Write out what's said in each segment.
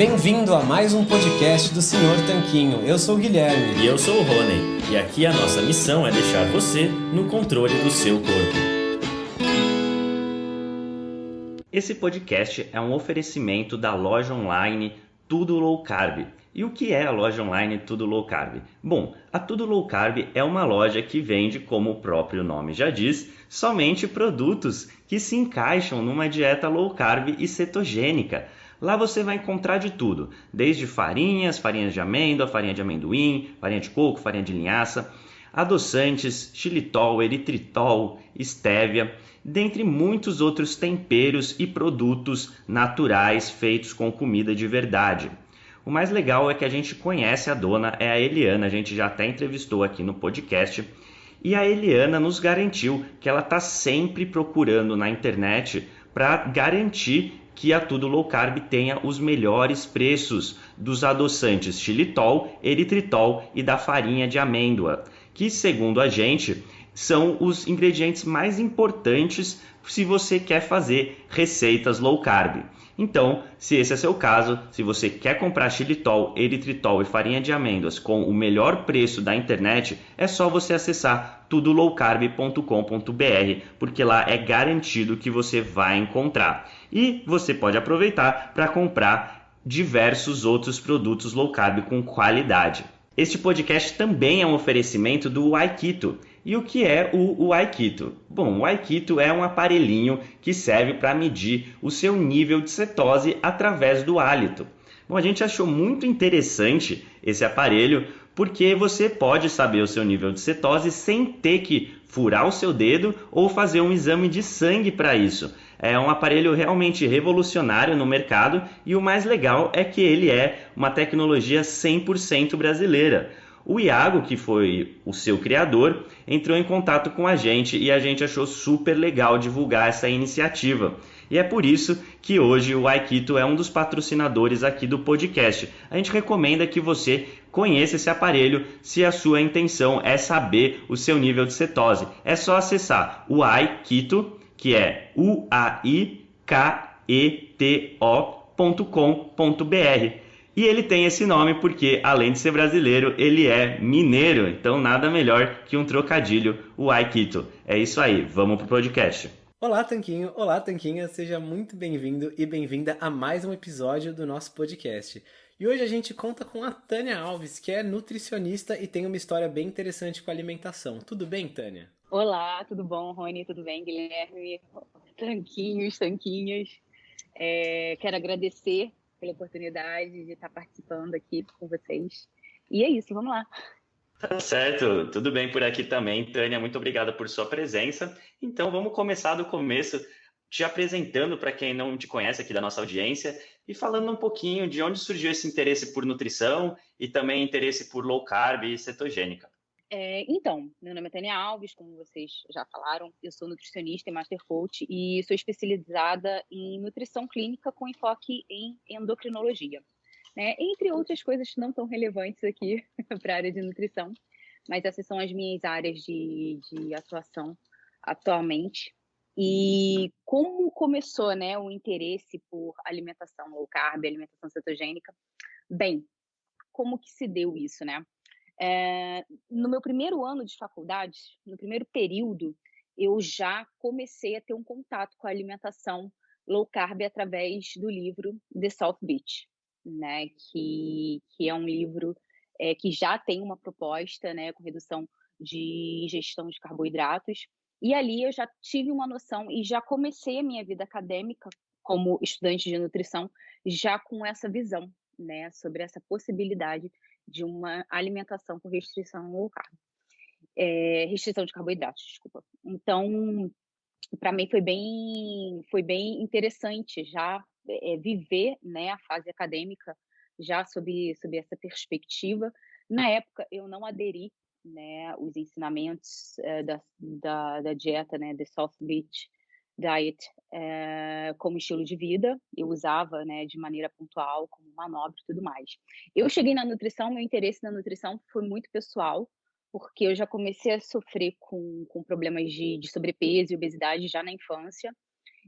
Bem-vindo a mais um podcast do Senhor Tanquinho. Eu sou o Guilherme. E eu sou o Rony. E aqui a nossa missão é deixar você no controle do seu corpo. Esse podcast é um oferecimento da loja online Tudo Low Carb. E o que é a loja online Tudo Low Carb? Bom, a Tudo Low Carb é uma loja que vende, como o próprio nome já diz, somente produtos que se encaixam numa dieta low carb e cetogênica. Lá você vai encontrar de tudo, desde farinhas, farinhas de amêndoa, farinha de amendoim, farinha de coco, farinha de linhaça, adoçantes, xilitol, eritritol, estévia, dentre muitos outros temperos e produtos naturais feitos com comida de verdade. O mais legal é que a gente conhece a dona, é a Eliana, a gente já até entrevistou aqui no podcast. E a Eliana nos garantiu que ela está sempre procurando na internet para garantir que a Tudo Low Carb tenha os melhores preços dos adoçantes xilitol, eritritol e da farinha de amêndoa, que segundo a gente são os ingredientes mais importantes se você quer fazer receitas low carb. Então, se esse é seu caso, se você quer comprar xilitol, eritritol e farinha de amêndoas com o melhor preço da internet, é só você acessar tudolowcarb.com.br, porque lá é garantido que você vai encontrar. E você pode aproveitar para comprar diversos outros produtos low carb com qualidade. Este podcast também é um oferecimento do Aikito. E o que é o, o Aikito? Bom, o Aikito é um aparelhinho que serve para medir o seu nível de cetose através do hálito. Bom, a gente achou muito interessante esse aparelho porque você pode saber o seu nível de cetose sem ter que furar o seu dedo ou fazer um exame de sangue para isso. É um aparelho realmente revolucionário no mercado e o mais legal é que ele é uma tecnologia 100% brasileira. O Iago, que foi o seu criador, entrou em contato com a gente e a gente achou super legal divulgar essa iniciativa. E é por isso que hoje o Aikito é um dos patrocinadores aqui do podcast. A gente recomenda que você conheça esse aparelho se a sua intenção é saber o seu nível de cetose. É só acessar o Aikito, que é u a i k e ele tem esse nome porque, além de ser brasileiro, ele é mineiro. Então, nada melhor que um trocadilho, o Aikito. É isso aí, vamos pro podcast. Olá, Tanquinho! Olá, Tanquinha! Seja muito bem-vindo e bem-vinda a mais um episódio do nosso podcast. E hoje a gente conta com a Tânia Alves, que é nutricionista e tem uma história bem interessante com a alimentação. Tudo bem, Tânia? Olá, tudo bom, Rony? Tudo bem, Guilherme? Tanquinhos, tanquinhas. É, quero agradecer pela oportunidade de estar participando aqui com vocês. E é isso, vamos lá. Tá certo, tudo bem por aqui também. Tânia, muito obrigada por sua presença. Então vamos começar do começo, te apresentando para quem não te conhece aqui da nossa audiência e falando um pouquinho de onde surgiu esse interesse por nutrição e também interesse por low carb e cetogênica. É, então, meu nome é Tânia Alves, como vocês já falaram, eu sou nutricionista e master coach e sou especializada em nutrição clínica com enfoque em endocrinologia né? Entre outras coisas não tão relevantes aqui para a área de nutrição, mas essas são as minhas áreas de, de atuação atualmente. E como começou, né, o interesse por alimentação low carb, alimentação cetogênica? Bem, como que se deu isso, né? É, no meu primeiro ano de faculdade, no primeiro período, eu já comecei a ter um contato com a alimentação low carb através do livro The South Beach, né, que, que é um livro é, que já tem uma proposta né, com redução de ingestão de carboidratos. E ali eu já tive uma noção e já comecei a minha vida acadêmica como estudante de nutrição já com essa visão, né, sobre essa possibilidade de uma alimentação com restrição low carb. É, restrição de carboidratos, desculpa. Então, para mim foi bem, foi bem interessante já é, viver né, a fase acadêmica já sob, sob essa perspectiva. Na época, eu não aderi né, os ensinamentos é, da, da, da, dieta, né, The South Beach Diet, é, como estilo de vida. Eu usava né, de maneira pontual, como manobra e tudo mais. Eu cheguei na nutrição, meu interesse na nutrição foi muito pessoal, porque eu já comecei a sofrer com, com problemas de, de sobrepeso e obesidade já na infância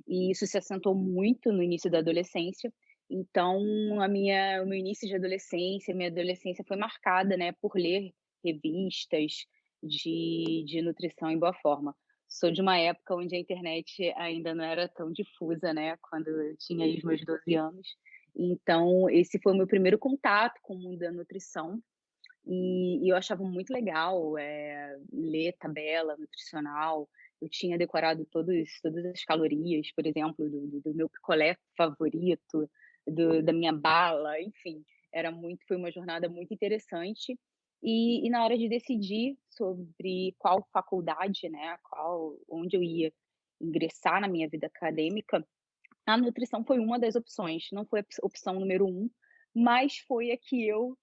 e isso se assentou muito no início da adolescência. Então, a minha, o meu início de adolescência, minha adolescência foi marcada, né, por ler revistas de, de nutrição em boa forma. Sou de uma época onde a internet ainda não era tão difusa, né, quando eu tinha os meus 12 anos. Então, esse foi o meu primeiro contato com o mundo da nutrição. E, e eu achava muito legal é, ler tabela nutricional. Eu tinha decorado todos, todas as calorias, por exemplo, do, do meu picolé favorito, do, da minha bala, enfim. Era muito, foi uma jornada muito interessante. E, e, na hora de decidir sobre qual faculdade, né, qual, onde eu ia ingressar na minha vida acadêmica, a nutrição foi uma das opções. Não foi a opção número um, mas foi a que eu,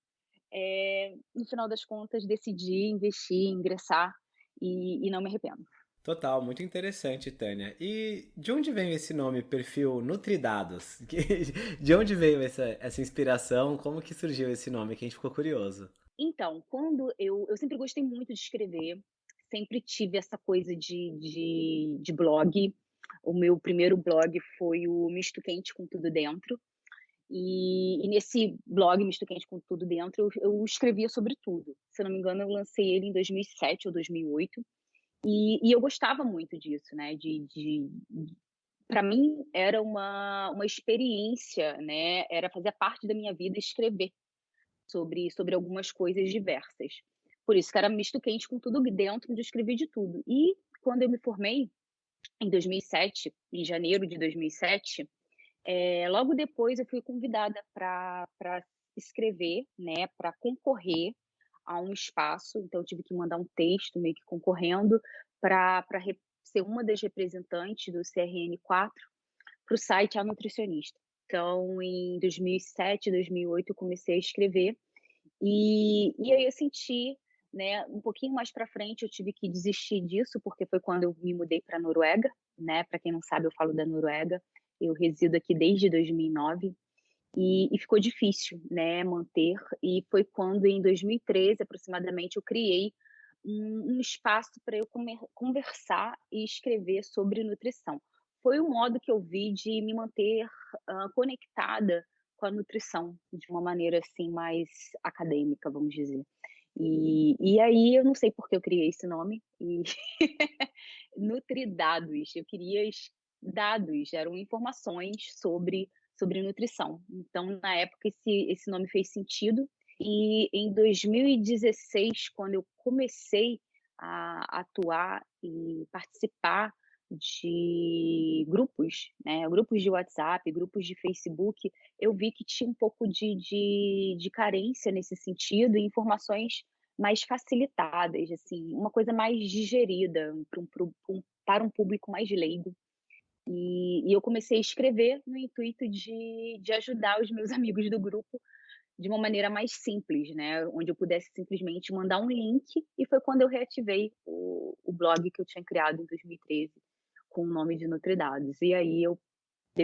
é, no final das contas, decidi investir, ingressar e, e não me arrependo. Total, muito interessante, Tânia. E de onde veio esse nome, perfil Nutridados? De onde veio essa, essa inspiração? Como que surgiu esse nome que a gente ficou curioso? Então, quando eu, eu sempre gostei muito de escrever, sempre tive essa coisa de, de, de blog. O meu primeiro blog foi o Misto Quente com Tudo Dentro. E, e, nesse blog Misto Quente com Tudo Dentro, eu, eu, escrevia sobre tudo. Se não me engano, eu lancei ele em 2007 ou 2008. E, e eu gostava muito disso, né? De, de, para mim era uma, uma experiência, né? Era fazer parte da minha vida escrever sobre, sobre algumas coisas diversas. Por isso que era misto quente com tudo dentro, de escrever de tudo. E quando eu me formei, em 2007, em janeiro de 2007, é, eh, logo depois eu fui convidada para escrever, né, para concorrer a um espaço. Então, eu tive que mandar um texto meio que concorrendo para ser uma das representantes do CRN4 para o site A Nutricionista. Então, em 2007, 2008, eu comecei a escrever. E, e aí eu senti, né, um pouquinho mais para frente, eu tive que desistir disso, porque foi quando eu me mudei para a Noruega, né? Para quem não sabe, eu falo da Noruega. Eu resido aqui desde 2009. E, e, ficou difícil, né, manter. E foi quando, em 2013, aproximadamente, eu criei um, um espaço para eu comer, conversar e escrever sobre nutrição foi o modo que eu vi de me manter uh, conectada com a nutrição de uma maneira assim mais acadêmica, vamos dizer. E, e aí eu não sei por que eu criei esse nome e Nutridados, eu queria dados, eram informações sobre sobre nutrição. Então, na época esse esse nome fez sentido e em 2016, quando eu comecei a atuar e participar de grupos, né, grupos de WhatsApp, grupos de Facebook, eu vi que tinha um pouco de, de, de carência nesse sentido e informações mais facilitadas, assim, uma coisa mais digerida para um, para um público mais leigo. E, e, eu comecei a escrever no intuito de, de ajudar os meus amigos do grupo de uma maneira mais simples, né? Onde eu pudesse simplesmente mandar um link, e foi quando eu reativei o, o blog que eu tinha criado em 2013 com o nome de Nutridados. E aí eu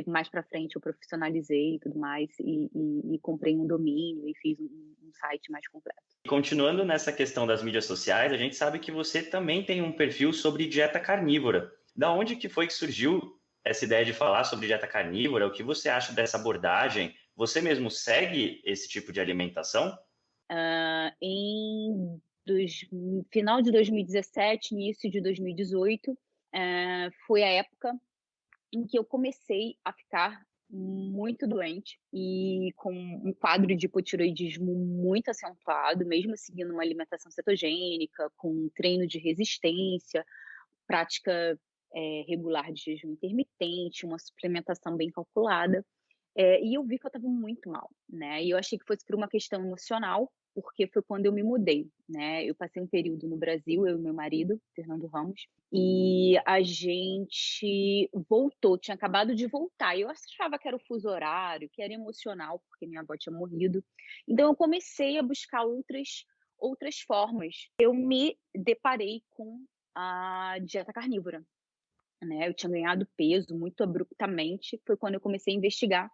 mais para frente eu profissionalizei e tudo mais e, e, e comprei um domínio e fiz um, um, site mais completo. Continuando nessa questão das mídias sociais, a gente sabe que você também tem um perfil sobre dieta carnívora. Da onde que foi que surgiu essa ideia de falar sobre dieta carnívora? O que você acha dessa abordagem? Você mesmo segue esse tipo de alimentação? Uh, em dos, final de 2017, início de 2018, é, foi a época em que eu comecei a ficar muito doente e com um quadro de hipotiroidismo muito acentuado, mesmo seguindo uma alimentação cetogênica, com treino de resistência, prática é, regular de jejum intermitente, uma suplementação bem calculada. É, e eu vi que eu estava muito mal, né? E eu achei que fosse por uma questão emocional, porque foi quando eu me mudei, né? Eu passei um período no Brasil, eu e meu marido, Fernando Ramos, e a gente voltou, tinha acabado de voltar. Eu achava que era o fuso horário, que era emocional, porque minha avó tinha morrido. Então eu comecei a buscar outras outras formas. Eu me deparei com a dieta carnívora, né? Eu tinha ganhado peso muito abruptamente, foi quando eu comecei a investigar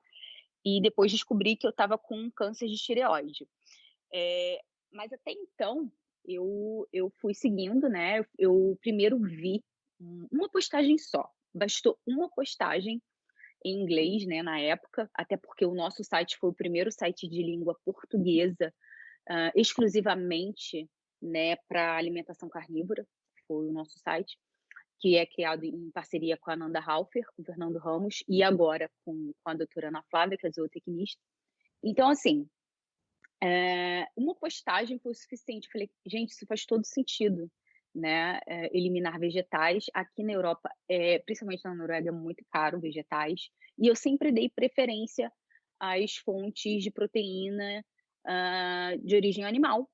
e depois descobri que eu estava com câncer de tireoide. É, mas até então, eu, eu fui seguindo, né? Eu primeiro vi uma postagem só. Bastou uma postagem em inglês, né, na época, até porque o nosso site foi o primeiro site de língua portuguesa uh, exclusivamente, né, para alimentação carnívora, foi o nosso site, que é criado em parceria com a Nanda Halfer, com o Fernando Ramos, e agora com, com a doutora Ana Flávia, que é zootecnista. Então, assim, é, uma postagem foi o suficiente. Eu falei, gente, isso faz todo sentido né, é, eliminar vegetais. Aqui na Europa, é, principalmente na Noruega, é muito caro vegetais. E eu sempre dei preferência às fontes de proteína uh, de origem animal.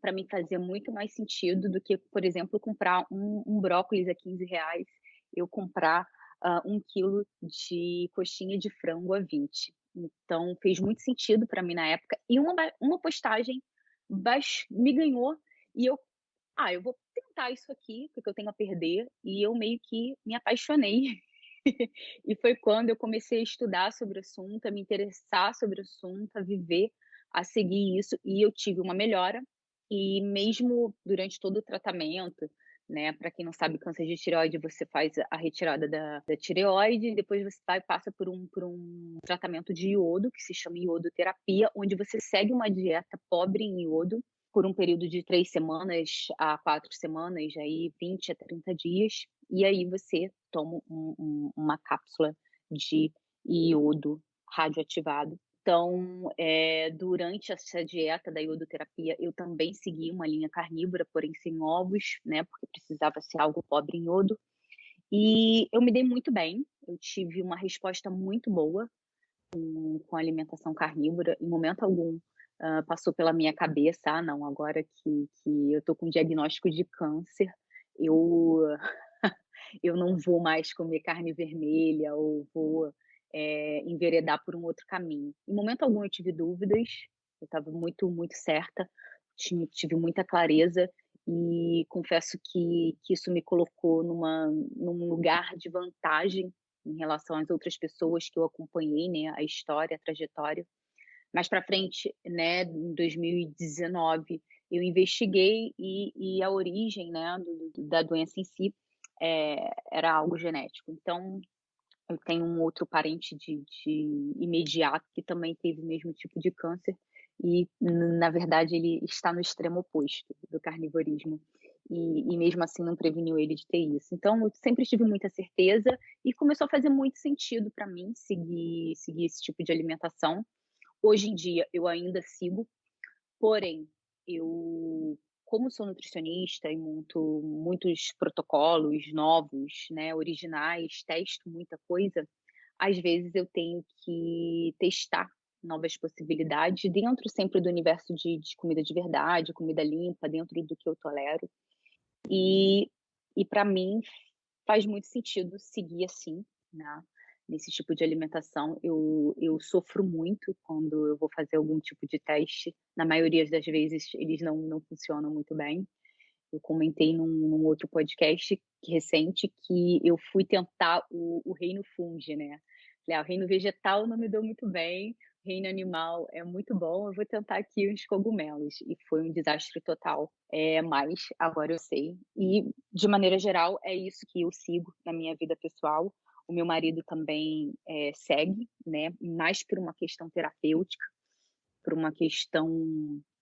Para mim fazia muito mais sentido do que, por exemplo, comprar um, um brócolis a 15 reais, eu comprar uh, um quilo de coxinha de frango a 20. Então fez muito sentido para mim na época. E uma, uma postagem me ganhou e eu ah, eu vou tentar isso aqui, porque eu tenho a perder, e eu meio que me apaixonei. e foi quando eu comecei a estudar sobre o assunto, a me interessar sobre o assunto, a viver, a seguir isso, e eu tive uma melhora. E mesmo durante todo o tratamento, né? Para quem não sabe, câncer de tireoide, você faz a retirada da, da tireoide, depois você vai, passa por um, por um tratamento de iodo, que se chama iodoterapia, onde você segue uma dieta pobre em iodo, por um período de três semanas a quatro semanas, aí 20 a 30 dias, e aí você toma um, um, uma cápsula de iodo radioativado. Então, é, durante essa dieta da iodoterapia, eu também segui uma linha carnívora, porém sem ovos, né, porque precisava ser algo pobre em iodo. E eu me dei muito bem, eu tive uma resposta muito boa com, com a alimentação carnívora. Em momento algum, uh, passou pela minha cabeça, ah, não, agora que, que eu tô com diagnóstico de câncer, eu, eu não vou mais comer carne vermelha ou vou é, enveredar por um outro caminho. Em momento algum eu tive dúvidas, eu estava muito, muito certa, tive muita clareza e confesso que, que isso me colocou numa, num lugar de vantagem em relação às outras pessoas que eu acompanhei, né, a história, a trajetória. Mais para frente, né, em 2019, eu investiguei e, e a origem né, do, da doença em si é, era algo genético. Então, tenho um outro parente de, de imediato que também teve o mesmo tipo de câncer e, na verdade, ele está no extremo oposto do carnivorismo. E, e, mesmo assim não preveniu ele de ter isso. Então, eu sempre tive muita certeza e começou a fazer muito sentido para mim seguir, seguir esse tipo de alimentação. Hoje em dia eu ainda sigo, porém eu, como sou nutricionista e monto muitos protocolos novos, né, originais, testo muita coisa, às vezes eu tenho que testar novas possibilidades dentro sempre do universo de, de comida de verdade, comida limpa, dentro do que eu tolero. E, e para mim faz muito sentido seguir assim, né? Nesse tipo de alimentação. Eu, eu sofro muito quando eu vou fazer algum tipo de teste. Na maioria das vezes, eles não, não funcionam muito bem. Eu comentei num, num outro podcast recente que eu fui tentar o, o reino fungi, né? Ah, o reino vegetal não me deu muito bem, o reino animal é muito bom, eu vou tentar aqui uns cogumelos. E foi um desastre total. É, mas agora eu sei. E, de maneira geral, é isso que eu sigo na minha vida pessoal o meu marido também é, segue, né? Mais por uma questão terapêutica, por uma questão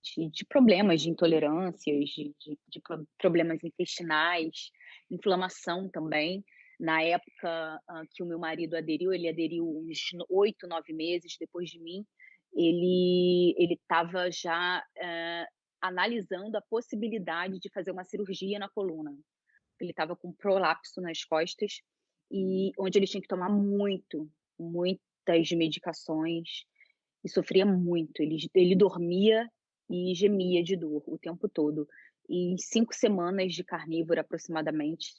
de, de problemas, de intolerâncias, de, de, de, problemas intestinais, inflamação também. Na época uh, que o meu marido aderiu, ele aderiu uns oito, nove meses depois de mim, ele ele estava já uh, analisando a possibilidade de fazer uma cirurgia na coluna. Ele estava com prolapso nas costas e onde ele tinha que tomar muito, muitas medicações e sofria muito. Ele, ele dormia e gemia de dor o tempo todo. E cinco semanas de carnívoro, aproximadamente,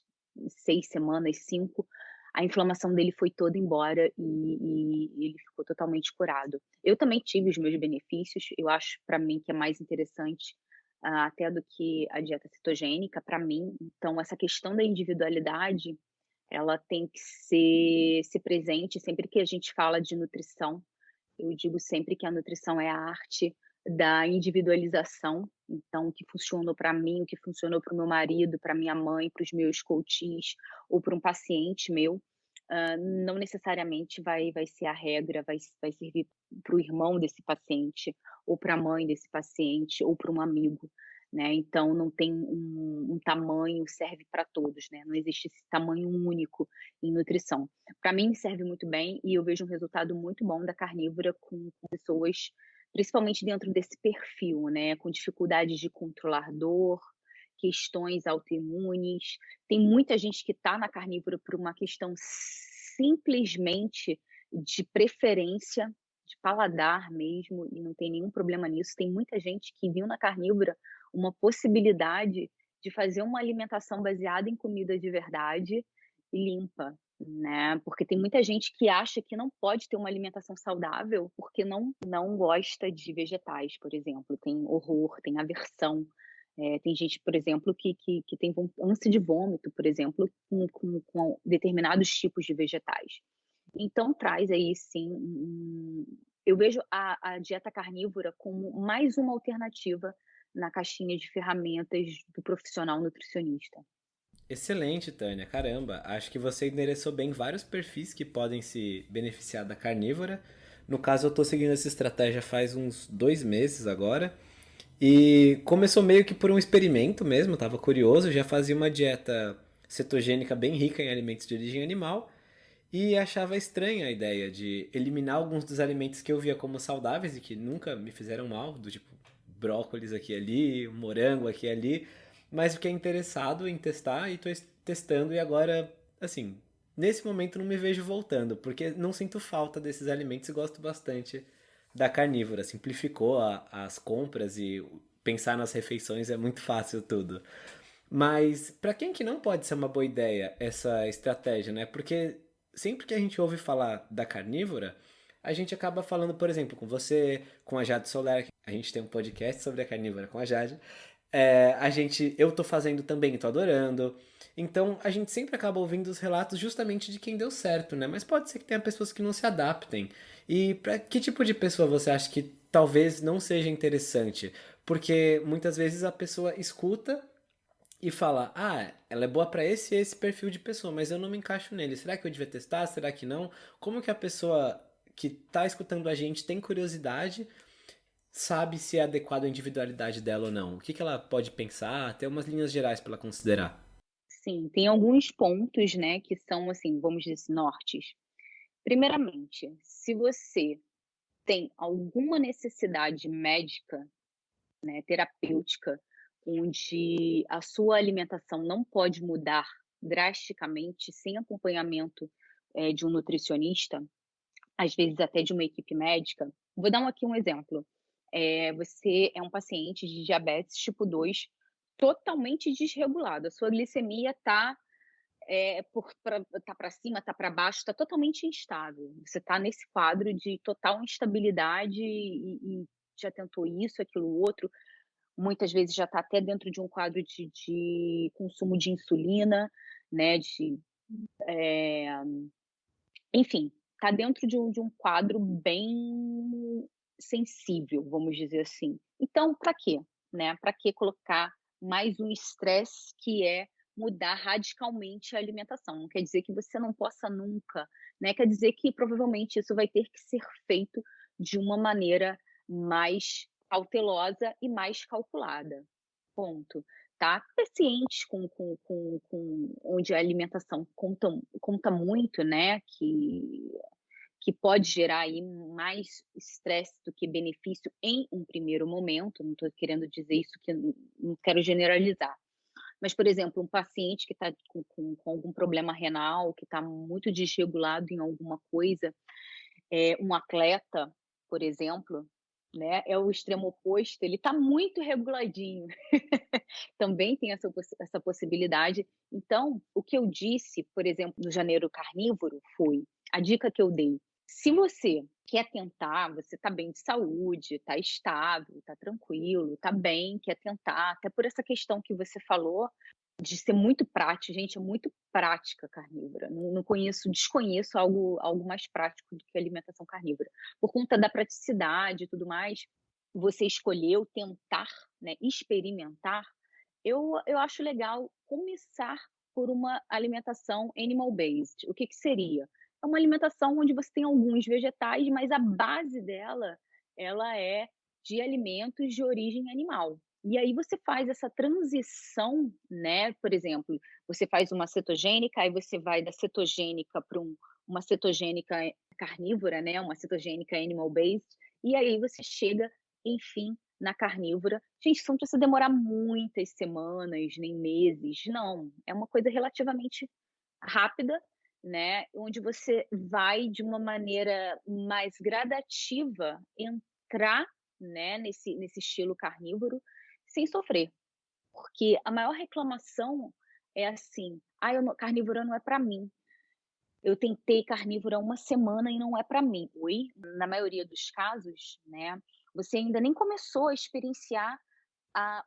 seis semanas, cinco, a inflamação dele foi toda embora e, e, ele ficou totalmente curado. Eu também tive os meus benefícios, eu acho para mim que é mais interessante uh, até do que a dieta cetogênica, para mim. Então, essa questão da individualidade ela tem que ser, ser presente sempre que a gente fala de nutrição. Eu digo sempre que a nutrição é a arte da individualização. Então, o que funcionou para mim, o que funcionou para o meu marido, para minha mãe, para os meus coaches ou para um paciente meu, uh, não necessariamente vai, vai ser a regra, vai, vai servir para o irmão desse paciente, ou para a mãe desse paciente, ou para um amigo. Né? Então não tem um, um tamanho serve para todos, né? Não existe esse tamanho único em nutrição. Para mim serve muito bem e eu vejo um resultado muito bom da carnívora com, pessoas, principalmente dentro desse perfil, né? Com dificuldades de controlar dor, questões autoimunes. Tem muita gente que está na carnívora por uma questão simplesmente de preferência, de paladar mesmo, e não tem nenhum problema nisso. Tem muita gente que viu na carnívora uma possibilidade de fazer uma alimentação baseada em comida de verdade e limpa, né? Porque tem muita gente que acha que não pode ter uma alimentação saudável porque não não gosta de vegetais, por exemplo, tem horror, tem aversão. É, tem gente, por exemplo, que, que, que tem ânsia de vômito, por exemplo, com, com, com, determinados tipos de vegetais. Então, traz aí, sim, eu vejo a, a dieta carnívora como mais uma alternativa na caixinha de ferramentas do profissional nutricionista. Excelente, Tânia. Caramba, acho que você endereçou bem vários perfis que podem se beneficiar da carnívora. No caso, eu estou seguindo essa estratégia faz uns dois meses agora. E começou meio que por um experimento mesmo, estava curioso, já fazia uma dieta cetogênica bem rica em alimentos de origem animal e achava estranha a ideia de eliminar alguns dos alimentos que eu via como saudáveis e que nunca me fizeram mal, do tipo brócolis aqui e ali, morango aqui e ali, mas fiquei interessado em testar e estou testando e agora, assim, nesse momento não me vejo voltando, porque não sinto falta desses alimentos e gosto bastante da carnívora. Simplificou a, as compras e pensar nas refeições é muito fácil tudo. Mas para quem que não pode ser uma boa ideia essa estratégia, né? Porque sempre que a gente ouve falar da carnívora, a gente acaba falando, por exemplo, com você, com a Jade Soler, a gente tem um podcast sobre a carnívora com a Jade. É, a gente, eu tô fazendo também, tô adorando. Então a gente sempre acaba ouvindo os relatos justamente de quem deu certo, né? Mas pode ser que tenha pessoas que não se adaptem. E para que tipo de pessoa você acha que talvez não seja interessante? Porque muitas vezes a pessoa escuta e fala: "Ah, ela é boa para esse esse perfil de pessoa, mas eu não me encaixo nele. Será que eu devia testar? Será que não?" Como que a pessoa que está escutando a gente tem curiosidade, sabe se é adequado à individualidade dela ou não? O que, que ela pode pensar? Tem umas linhas gerais para ela considerar. Sim, tem alguns pontos, né, que são, assim, vamos dizer, assim, nortes. Primeiramente, se você tem alguma necessidade médica, né, terapêutica, onde a sua alimentação não pode mudar drasticamente sem acompanhamento é, de um nutricionista, às vezes até de uma equipe médica. Vou dar aqui um exemplo. É, você é um paciente de diabetes tipo 2 totalmente desregulado. A sua glicemia está é, tá para cima, está para baixo, está totalmente instável. Você está nesse quadro de total instabilidade e, e, já tentou isso, aquilo, outro. Muitas vezes já está até dentro de um quadro de, de consumo de insulina, né? De, é, enfim, está dentro de um, de um quadro bem sensível, vamos dizer assim. Então, para quê? Né? Para que colocar mais um estresse que é mudar radicalmente a alimentação? Não quer dizer que você não possa nunca, né? Quer dizer que provavelmente isso vai ter que ser feito de uma maneira mais cautelosa e mais calculada. Ponto tá? Pacientes com, com, com, com, onde a alimentação conta, conta muito, né? Que, que pode gerar aí mais estresse do que benefício em um primeiro momento. Não estou querendo dizer isso que não quero generalizar. Mas, por exemplo, um paciente que está com, com, com, algum problema renal, que está muito desregulado em alguma coisa, é, um atleta, por exemplo, né? É o extremo oposto, ele está muito reguladinho. Também tem essa, essa possibilidade. Então, o que eu disse, por exemplo, no janeiro carnívoro, foi a dica que eu dei. Se você quer tentar, você está bem de saúde, está estável, está tranquilo, está bem, quer tentar, até por essa questão que você falou, de ser muito prática, gente, é muito prática carnívora. Não, não, conheço, desconheço algo, algo mais prático do que alimentação carnívora. Por conta da praticidade e tudo mais, você escolheu tentar, né, experimentar. Eu, eu acho legal começar por uma alimentação animal-based. O que, que seria? É uma alimentação onde você tem alguns vegetais, mas a base dela ela é de alimentos de origem animal. E aí você faz essa transição, né? Por exemplo, você faz uma cetogênica, aí você vai da cetogênica para um, uma cetogênica carnívora, né? Uma cetogênica animal-based, e aí você chega, enfim, na carnívora. Gente, isso não precisa demorar muitas semanas, nem meses, não. É uma coisa relativamente rápida, né? Onde você vai de uma maneira mais gradativa entrar, né, nesse, nesse estilo carnívoro sem sofrer. Porque a maior reclamação é assim: ah, eu, carnívora não é para mim. Eu tentei carnívora uma semana e não é para mim. Oi, na maioria dos casos, né? Você ainda nem começou a experienciar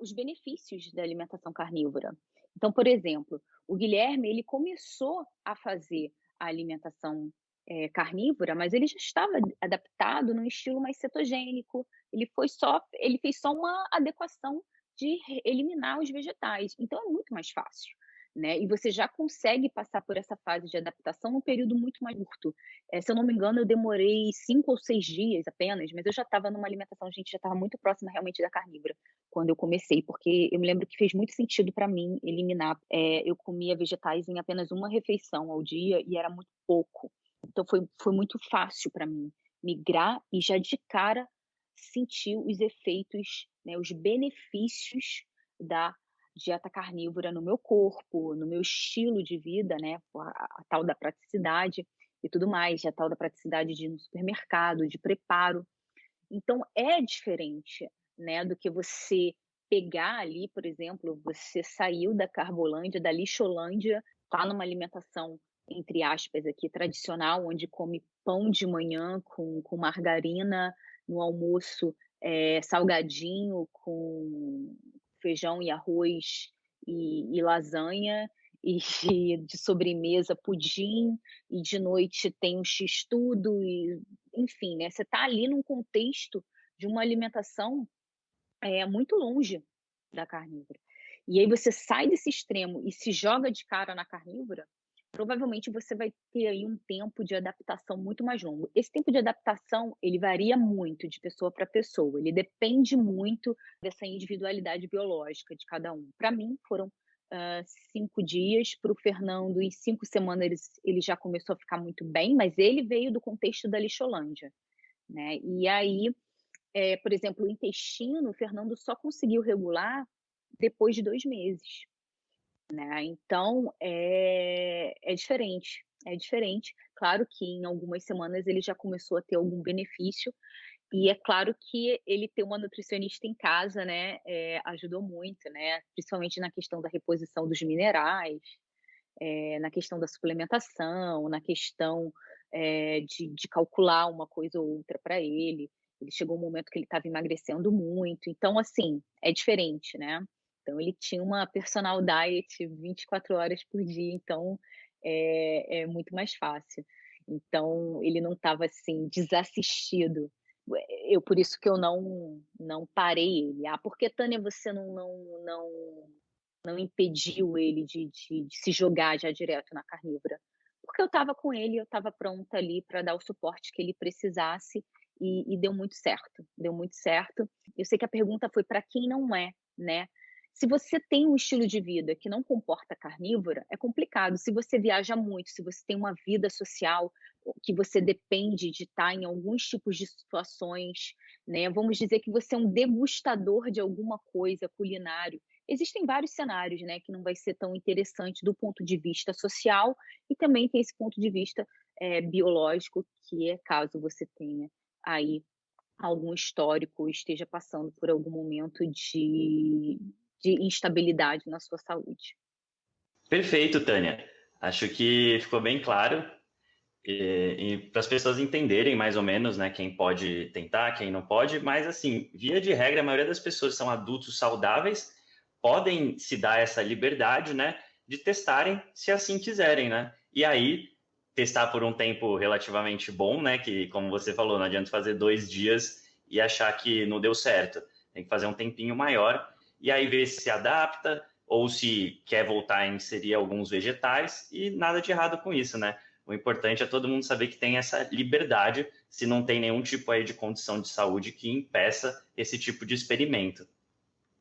os benefícios da alimentação carnívora. Então, por exemplo, o Guilherme ele começou a fazer a alimentação é, carnívora, mas ele já estava adaptado num estilo mais cetogênico. Ele foi só, ele fez só uma adequação de eliminar os vegetais. Então é muito mais fácil. Né? E você já consegue passar por essa fase de adaptação num período muito mais curto. É, se eu não me engano, eu demorei cinco ou seis dias apenas, mas eu já estava numa alimentação, a gente já estava muito próxima realmente da carnívora quando eu comecei, porque eu me lembro que fez muito sentido para mim eliminar. É, eu comia vegetais em apenas uma refeição ao dia e era muito pouco. Então foi, foi muito fácil para mim migrar e já de cara sentir os efeitos, né, os benefícios da dieta carnívora no meu corpo, no meu estilo de vida, né, a, a tal da praticidade e tudo mais, a tal da praticidade de ir no supermercado, de preparo. Então é diferente, né, do que você pegar ali, por exemplo, você saiu da Carbolândia, da Lixolândia, tá numa alimentação entre aspas aqui tradicional, onde come pão de manhã com, com margarina, no almoço é, salgadinho com feijão e arroz e, e lasanha, e de sobremesa pudim, e de noite tem um x-tudo, e, enfim, né? Você está ali num contexto de uma alimentação é, muito longe da carnívora. E aí você sai desse extremo e se joga de cara na carnívora, provavelmente você vai ter aí um tempo de adaptação muito mais longo. Esse tempo de adaptação, ele varia muito de pessoa para pessoa, ele depende muito dessa individualidade biológica de cada um. Para mim, foram uh, cinco dias, para o Fernando, em cinco semanas ele, ele já começou a ficar muito bem, mas ele veio do contexto da lixolândia, né? E aí, é, por exemplo, o intestino, o Fernando só conseguiu regular depois de dois meses. Né? Então, é, é diferente, é diferente. Claro que em algumas semanas ele já começou a ter algum benefício, e é claro que ele ter uma nutricionista em casa, né, é, ajudou muito, né, principalmente na questão da reposição dos minerais, é, na questão da suplementação, na questão é, de, de, calcular uma coisa ou outra para ele. Ele chegou um momento que ele estava emagrecendo muito, então assim é diferente, né? Então, ele tinha uma personal diet 24 horas por dia, então é, é muito mais fácil. Então, ele não estava assim, desassistido. Eu, por isso que eu não, não parei ele. Ah, por que, Tânia, você não, não, não, não impediu ele de, de, de se jogar já direto na carnívora? Porque eu estava com ele, eu estava pronta ali para dar o suporte que ele precisasse e, e, deu muito certo. Deu muito certo. Eu sei que a pergunta foi para quem não é, né? Se você tem um estilo de vida que não comporta carnívora, é complicado. Se você viaja muito, se você tem uma vida social que você depende de estar em alguns tipos de situações, né? Vamos dizer que você é um degustador de alguma coisa culinário. Existem vários cenários, né, que não vai ser tão interessante do ponto de vista social e também tem esse ponto de vista é, biológico, que é caso você tenha aí algum histórico, esteja passando por algum momento de de instabilidade na sua saúde. Perfeito, Tânia. Acho que ficou bem claro. E, e para as pessoas entenderem mais ou menos, né, quem pode tentar, quem não pode, mas assim, via de regra, a maioria das pessoas são adultos saudáveis, podem se dar essa liberdade, né, de testarem se assim quiserem, né? E aí testar por um tempo relativamente bom, né? Que como você falou, não adianta fazer dois dias e achar que não deu certo. Tem que fazer um tempinho maior e aí ver se se adapta, ou se quer voltar a inserir alguns vegetais, e nada de errado com isso, né? O importante é todo mundo saber que tem essa liberdade, se não tem nenhum tipo aí de condição de saúde que impeça esse tipo de experimento.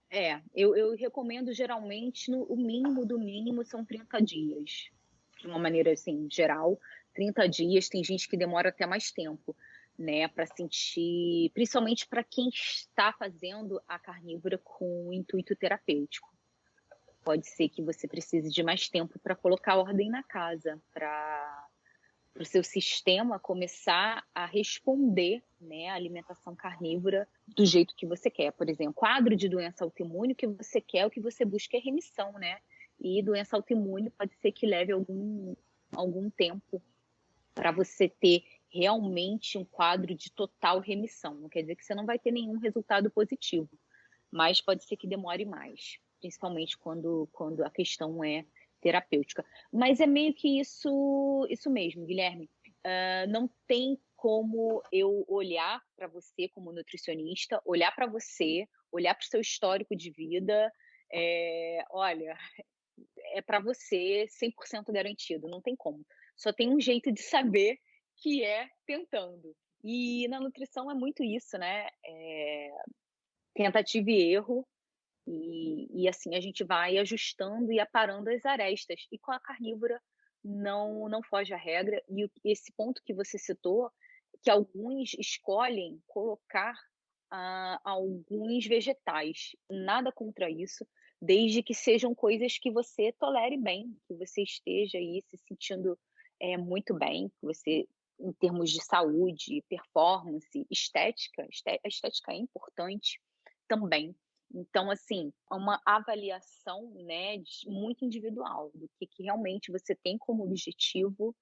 É, eu, eu recomendo geralmente no, o mínimo do mínimo são 30 dias. De uma maneira assim, geral, 30 dias, tem gente que demora até mais tempo, né, para sentir, principalmente para quem está fazendo a carnívora com intuito terapêutico. Pode ser que você precise de mais tempo para colocar ordem na casa, para o seu sistema começar a responder né, à alimentação carnívora do jeito que você quer. Por exemplo, quadro de doença autoimune, o que você quer, o que você busca é remissão, né? E doença autoimune pode ser que leve algum, algum tempo para você ter realmente um quadro de total remissão. Não quer dizer que você não vai ter nenhum resultado positivo, mas pode ser que demore mais, principalmente quando, quando a questão é terapêutica. Mas é meio que isso, isso mesmo, Guilherme. Uh, não tem como eu olhar para você como nutricionista, olhar para você, olhar para o seu histórico de vida, é, olha, é para você 100% garantido, não tem como. Só tem um jeito de saber que é tentando. E na nutrição é muito isso, né? É, tentativa e erro, e, e assim a gente vai ajustando e aparando as arestas. E com a carnívora não, não foge a regra. E esse ponto que você citou, que alguns escolhem colocar ah, alguns vegetais. Nada contra isso, desde que sejam coisas que você tolere bem, que você esteja aí se sentindo é, muito bem, que você, em termos de saúde, performance, estética, a estética é importante também. Então, assim, é uma avaliação né, muito individual do que, que realmente você tem como objetivo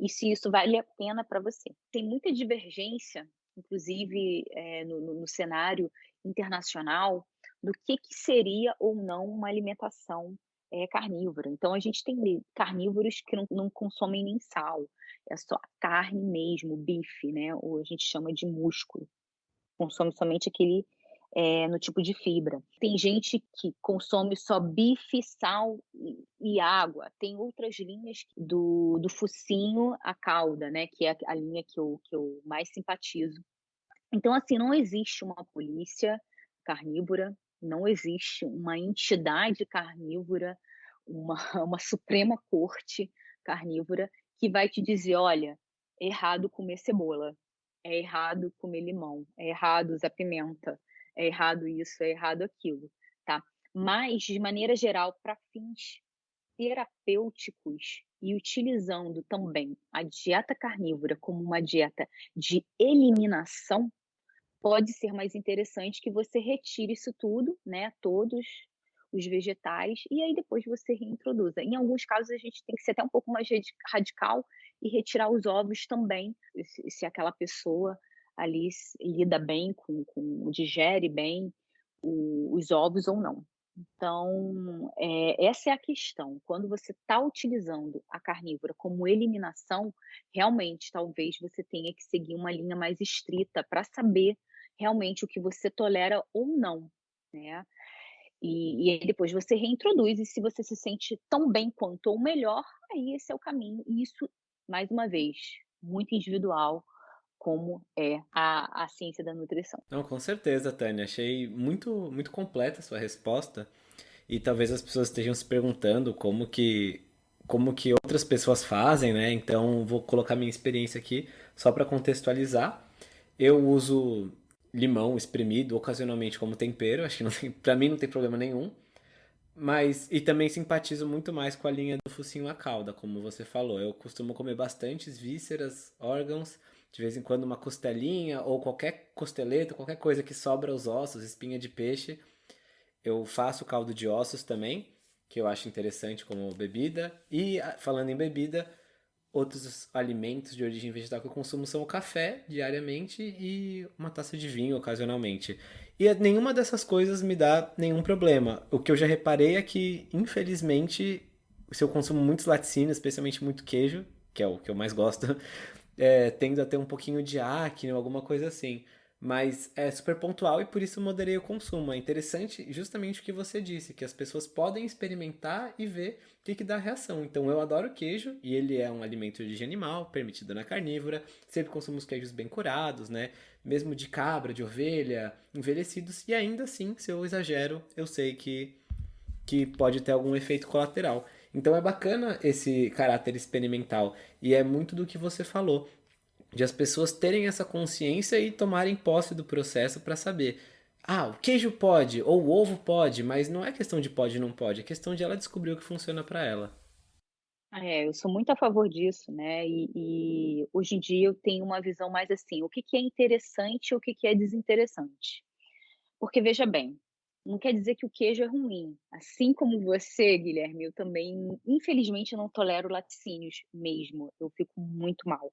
e se isso vale a pena para você. Tem muita divergência, inclusive é, no, no, no, cenário internacional, do que, que seria ou não uma alimentação é, carnívora. Então, a gente tem carnívoros que não, não consomem nem sal, é só carne mesmo, bife, né? Ou a gente chama de músculo. Consome somente aquele é, no tipo de fibra. Tem gente que consome só bife, sal e, água. Tem outras linhas do, do focinho à cauda, né? Que é a linha que eu, que eu mais simpatizo. Então, assim, não existe uma polícia carnívora, não existe uma entidade carnívora, uma, uma Suprema Corte carnívora que vai te dizer, olha, é errado comer cebola, é errado comer limão, é errado usar pimenta, é errado isso, é errado aquilo, tá? Mas, de maneira geral, para fins terapêuticos e utilizando também a dieta carnívora como uma dieta de eliminação, pode ser mais interessante que você retire isso tudo, né? Todos os vegetais, e aí depois você reintroduza. Em alguns casos, a gente tem que ser até um pouco mais radical e retirar os ovos também, se, aquela pessoa ali lida bem com, com digere bem o, os ovos ou não. Então, é, essa é a questão. Quando você está utilizando a carnívora como eliminação, realmente talvez você tenha que seguir uma linha mais estrita para saber realmente o que você tolera ou não, né? E, e aí depois você reintroduz, e se você se sente tão bem quanto ou melhor, aí esse é o caminho. E isso, mais uma vez, muito individual, como é a, a ciência da nutrição. Não, com certeza, Tânia. Achei muito, muito completa a sua resposta. E talvez as pessoas estejam se perguntando como que como que outras pessoas fazem, né? Então vou colocar minha experiência aqui só para contextualizar. Eu uso limão espremido ocasionalmente como tempero, acho que não tem, para mim não tem problema nenhum. Mas e também simpatizo muito mais com a linha do focinho à cauda, como você falou. Eu costumo comer bastantes vísceras, órgãos de vez em quando uma costelinha ou qualquer costeleta, qualquer coisa que sobra os ossos, espinha de peixe. Eu faço caldo de ossos também, que eu acho interessante como bebida. E ah, falando em bebida, outros alimentos de origem vegetal que eu consumo são o café diariamente e uma taça de vinho ocasionalmente. E nenhuma dessas coisas me dá nenhum problema. O que eu já reparei é que, infelizmente, se eu consumo muitos laticínios, especialmente muito queijo, que é o que eu mais gosto, é, tendo a ter um pouquinho de acne ou alguma coisa assim. Mas é super pontual e por isso moderei o consumo. É interessante justamente o que você disse, que as pessoas podem experimentar e ver o que, que dá reação. Então eu adoro queijo e ele é um alimento de origem animal, permitido na carnívora. Sempre consumo os queijos bem curados, né? Mesmo de cabra, de ovelha, envelhecidos. E ainda assim, se eu exagero, eu sei que, que pode ter algum efeito colateral. Então é bacana esse caráter experimental e é muito do que você falou de as pessoas terem essa consciência e tomarem posse do processo para saber. Ah, o queijo pode, ou o ovo pode, mas não é questão de pode e não pode, é questão de ela descobrir o que funciona para ela. É, eu sou muito a favor disso, né? E, e, hoje em dia eu tenho uma visão mais assim: o que, que é interessante e o que, que é desinteressante. Porque veja bem, não quer dizer que o queijo é ruim. Assim como você, Guilherme, eu também, infelizmente, não tolero laticínios mesmo. Eu fico muito mal.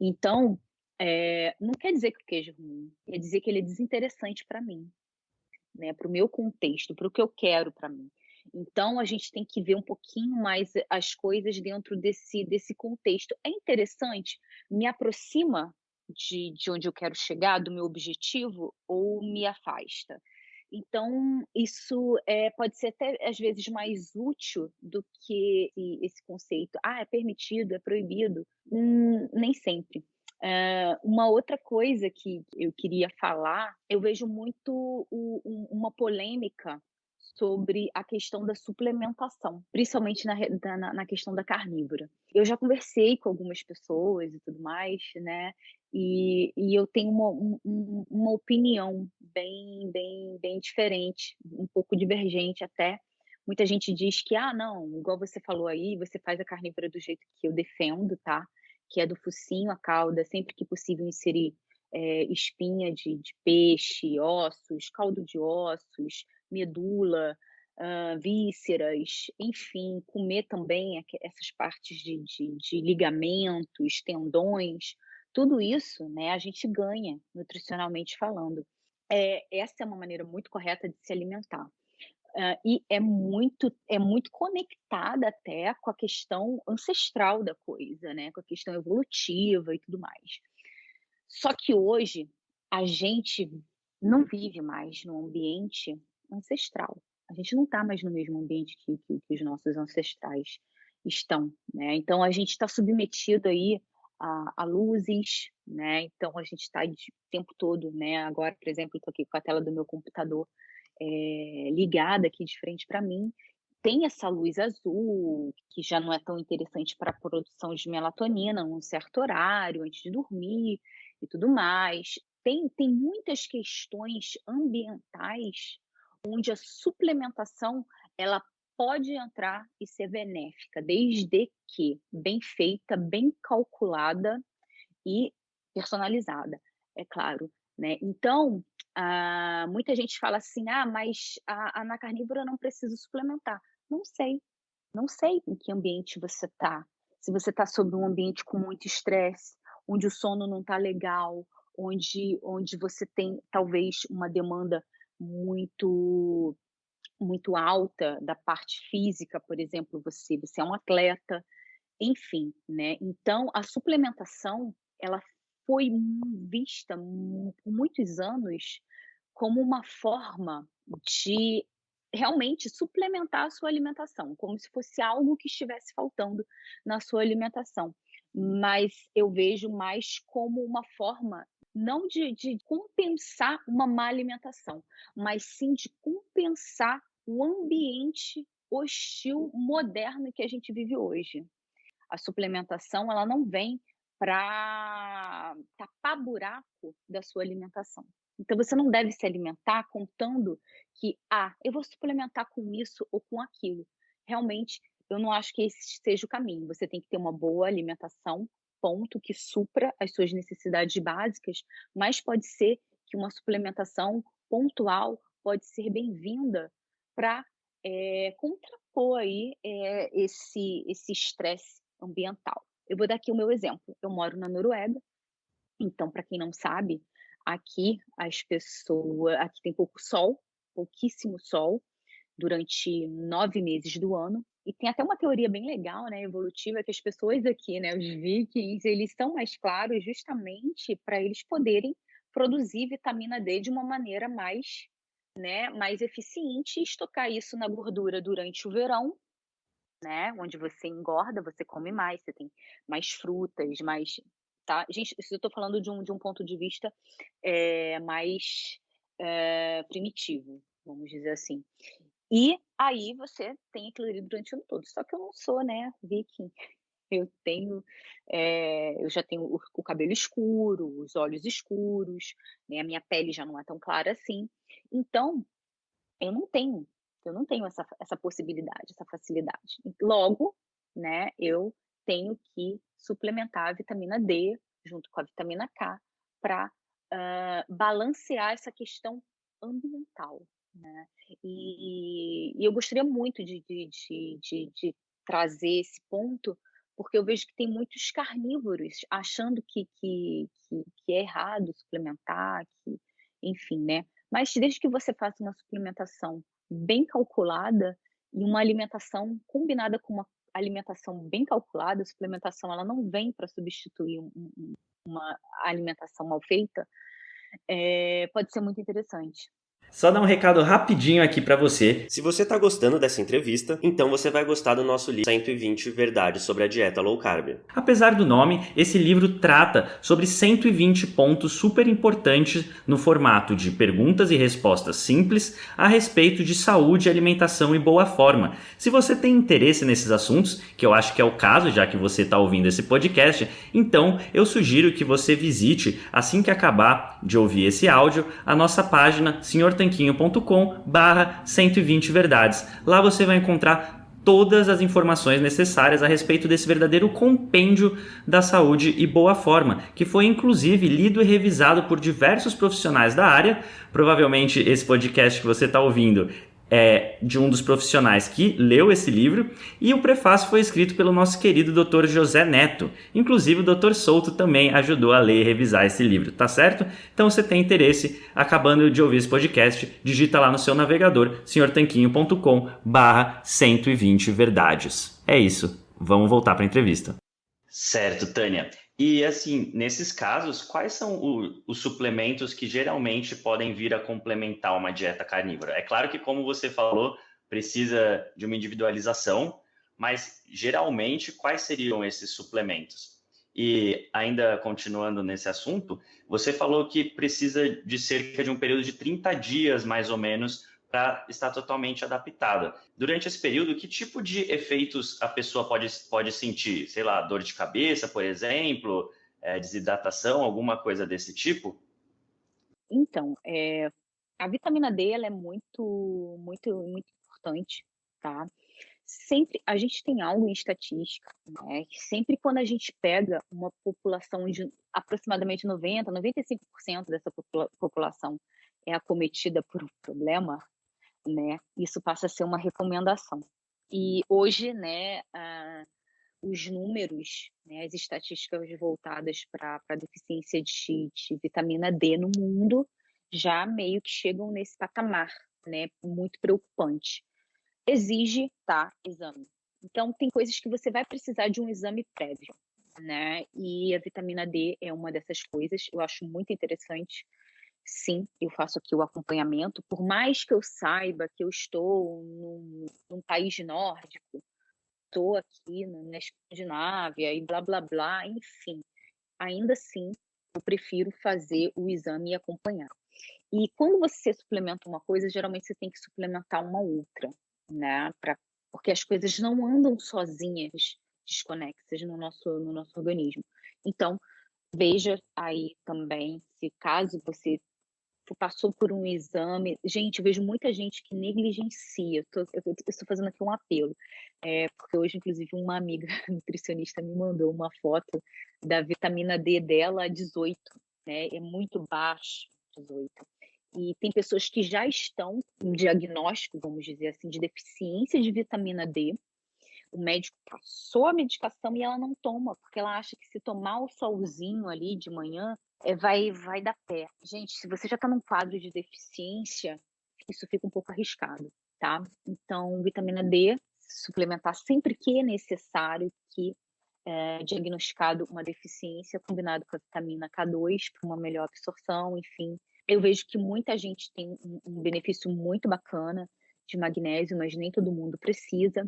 Então, é, não quer dizer que o queijo é ruim, quer dizer que ele é desinteressante para mim, né? Para o meu contexto, para o que eu quero para mim. Então, a gente tem que ver um pouquinho mais as coisas dentro desse, desse contexto. É interessante, me aproxima de, de onde eu quero chegar, do meu objetivo, ou me afasta? Então, isso é, pode ser até às vezes mais útil do que esse conceito, ah, é permitido, é proibido. Hum, nem sempre. Uh, uma outra coisa que eu queria falar, eu vejo muito o, uma polêmica sobre a questão da suplementação, principalmente na, na, na, questão da carnívora. Eu já conversei com algumas pessoas e tudo mais, né? E, e eu tenho uma, um, uma opinião bem, bem, bem diferente, um pouco divergente até. Muita gente diz que, ah, não, igual você falou aí, você faz a carnívora do jeito que eu defendo, tá? Que é do focinho, a cauda, sempre que possível inserir é, espinha de, de peixe, ossos, caldo de ossos, medula, uh, vísceras, enfim, comer também essas partes de, de, de ligamentos, tendões, tudo isso, né, a gente ganha nutricionalmente falando. É, essa é uma maneira muito correta de se alimentar. Uh, e é muito é muito conectada até com a questão ancestral da coisa, né? Com a questão evolutiva e tudo mais. Só que hoje a gente não vive mais no ambiente ancestral. A gente não está mais no mesmo ambiente que, que, que, os nossos ancestrais estão, né? Então a gente está submetido aí a, a, luzes, né? Então a gente está o tempo todo, né? Agora, por exemplo, estou aqui com a tela do meu computador é, ligada aqui de frente para mim. Tem essa luz azul, que já não é tão interessante para a produção de melatonina num certo horário, antes de dormir e tudo mais. Tem, tem muitas questões ambientais onde a suplementação ela pode entrar e ser benéfica, desde que bem feita, bem calculada e personalizada, é claro. Né? Então, ah, muita gente fala assim: ah, mas a, a, na carnívora não preciso suplementar. Não sei, não sei em que ambiente você está. Se você está sob um ambiente com muito estresse, onde o sono não está legal, onde, onde você tem talvez uma demanda muito muito alta da parte física, por exemplo, você você é um atleta, enfim, né? Então a suplementação ela foi vista por muitos anos como uma forma de realmente suplementar a sua alimentação, como se fosse algo que estivesse faltando na sua alimentação. Mas eu vejo mais como uma forma não de, de compensar uma má alimentação, mas sim de compensar o ambiente hostil moderno que a gente vive hoje. A suplementação ela não vem para tapar buraco da sua alimentação. Então você não deve se alimentar contando que ah, eu vou suplementar com isso ou com aquilo. Realmente, eu não acho que esse seja o caminho. Você tem que ter uma boa alimentação ponto que supra as suas necessidades básicas, mas pode ser que uma suplementação pontual pode ser bem-vinda para é, contrapor aí é, esse esse estresse ambiental. Eu vou dar aqui o meu exemplo. Eu moro na Noruega, então para quem não sabe, aqui as pessoas, aqui tem pouco sol, pouquíssimo sol durante nove meses do ano. E tem até uma teoria bem legal, né, evolutiva, que as pessoas aqui, né, os vikings, eles estão mais claros justamente para eles poderem produzir vitamina D de uma maneira mais, né, mais eficiente estocar isso na gordura durante o verão, né, onde você engorda, você come mais, você tem mais frutas, mais, tá? Gente, isso eu estou falando de um, de um ponto de vista é, mais é, primitivo, vamos dizer assim. E aí você tem aquilo ali durante o ano todo. Só que eu não sou, né, viking. Eu tenho, é, eu já tenho o, o, cabelo escuro, os olhos escuros, né, a minha pele já não é tão clara assim. Então, eu não tenho, eu não tenho essa, essa possibilidade, essa facilidade. Logo, né, eu tenho que suplementar a vitamina D junto com a vitamina K para uh, balancear essa questão ambiental, né? E, e eu gostaria muito de, de, de, de, trazer esse ponto, porque eu vejo que tem muitos carnívoros achando que, que, que, que é errado suplementar, que, enfim, né? Mas desde que você faça uma suplementação bem calculada e uma alimentação combinada com uma alimentação bem calculada, a suplementação ela não vem para substituir um, um, uma alimentação mal feita, é, pode ser muito interessante. Só dar um recado rapidinho aqui para você. Se você tá gostando dessa entrevista, então você vai gostar do nosso livro 120 Verdades sobre a Dieta Low Carb. Apesar do nome, esse livro trata sobre 120 pontos super importantes no formato de perguntas e respostas simples a respeito de saúde, alimentação e boa forma. Se você tem interesse nesses assuntos, que eu acho que é o caso já que você está ouvindo esse podcast, então eu sugiro que você visite assim que acabar de ouvir esse áudio a nossa página Senhor tanquinho.com barra 120 verdades. Lá você vai encontrar todas as informações necessárias a respeito desse verdadeiro compêndio da saúde e boa forma, que foi inclusive lido e revisado por diversos profissionais da área. Provavelmente esse podcast que você está ouvindo é, de um dos profissionais que leu esse livro, e o prefácio foi escrito pelo nosso querido Dr. José Neto. Inclusive, o Dr. Souto também ajudou a ler e revisar esse livro, tá certo? Então, se tem interesse, acabando de ouvir esse podcast, digita lá no seu navegador, senhortanquinho.com barra 120 verdades. É isso, vamos voltar para a entrevista. Certo, Tânia. E assim, nesses casos, quais são o, os suplementos que geralmente podem vir a complementar uma dieta carnívora? É claro que, como você falou, precisa de uma individualização, mas geralmente quais seriam esses suplementos? E ainda continuando nesse assunto, você falou que precisa de cerca de um período de 30 dias, mais ou menos, para estar totalmente adaptada. Durante esse período, que tipo de efeitos a pessoa pode, pode sentir? Sei lá, dor de cabeça, por exemplo, é, desidratação, alguma coisa desse tipo? Então, é, a vitamina D ela é muito, muito, muito importante, tá? Sempre a gente tem algo em estatística, né? Sempre quando a gente pega uma população de aproximadamente 90, 95% dessa população é acometida por um problema, né? Isso passa a ser uma recomendação. E hoje, né, uh, os números, né, as estatísticas voltadas para a deficiência de, de, vitamina D no mundo já meio que chegam nesse patamar, né, muito preocupante. Exige, tá, exame. Então, tem coisas que você vai precisar de um exame prévio, né? E a vitamina D é uma dessas coisas. Eu acho muito interessante sim, eu faço aqui o acompanhamento, por mais que eu saiba que eu estou num, num país nórdico, estou aqui na Escandinávia e blá blá blá, enfim, ainda assim eu prefiro fazer o exame e acompanhar. E quando você suplementa uma coisa, geralmente você tem que suplementar uma outra, né? Pra, porque as coisas não andam sozinhas, desconexas no nosso, no nosso organismo. Então, veja aí também se caso você passou por um exame. Gente, eu vejo muita gente que negligencia. Eu estou fazendo aqui um apelo, é, porque hoje, inclusive, uma amiga nutricionista me mandou uma foto da vitamina D dela 18, né? É muito baixo, 18. E tem pessoas que já estão em diagnóstico, vamos dizer assim, de deficiência de vitamina D. O médico passou a medicação e ela não toma, porque ela acha que se tomar o solzinho ali de manhã, é, vai, vai dar pé. Gente, se você já está num quadro de deficiência, isso fica um pouco arriscado, tá? Então, vitamina D, suplementar sempre que é necessário, que é, diagnosticado uma deficiência combinado com a vitamina K2 para uma melhor absorção, enfim. Eu vejo que muita gente tem um, um benefício muito bacana de magnésio, mas nem todo mundo precisa.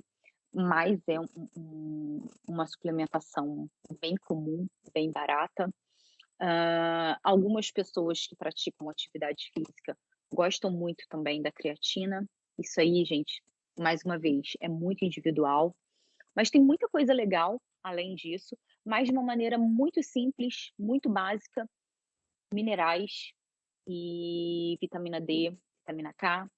Mas é um, um, uma suplementação bem comum, bem barata. Uh, algumas pessoas que praticam atividade física gostam muito também da creatina. Isso aí, gente, mais uma vez, é muito individual. Mas tem muita coisa legal além disso, mas de uma maneira muito simples, muito básica, minerais e vitamina D, vitamina K,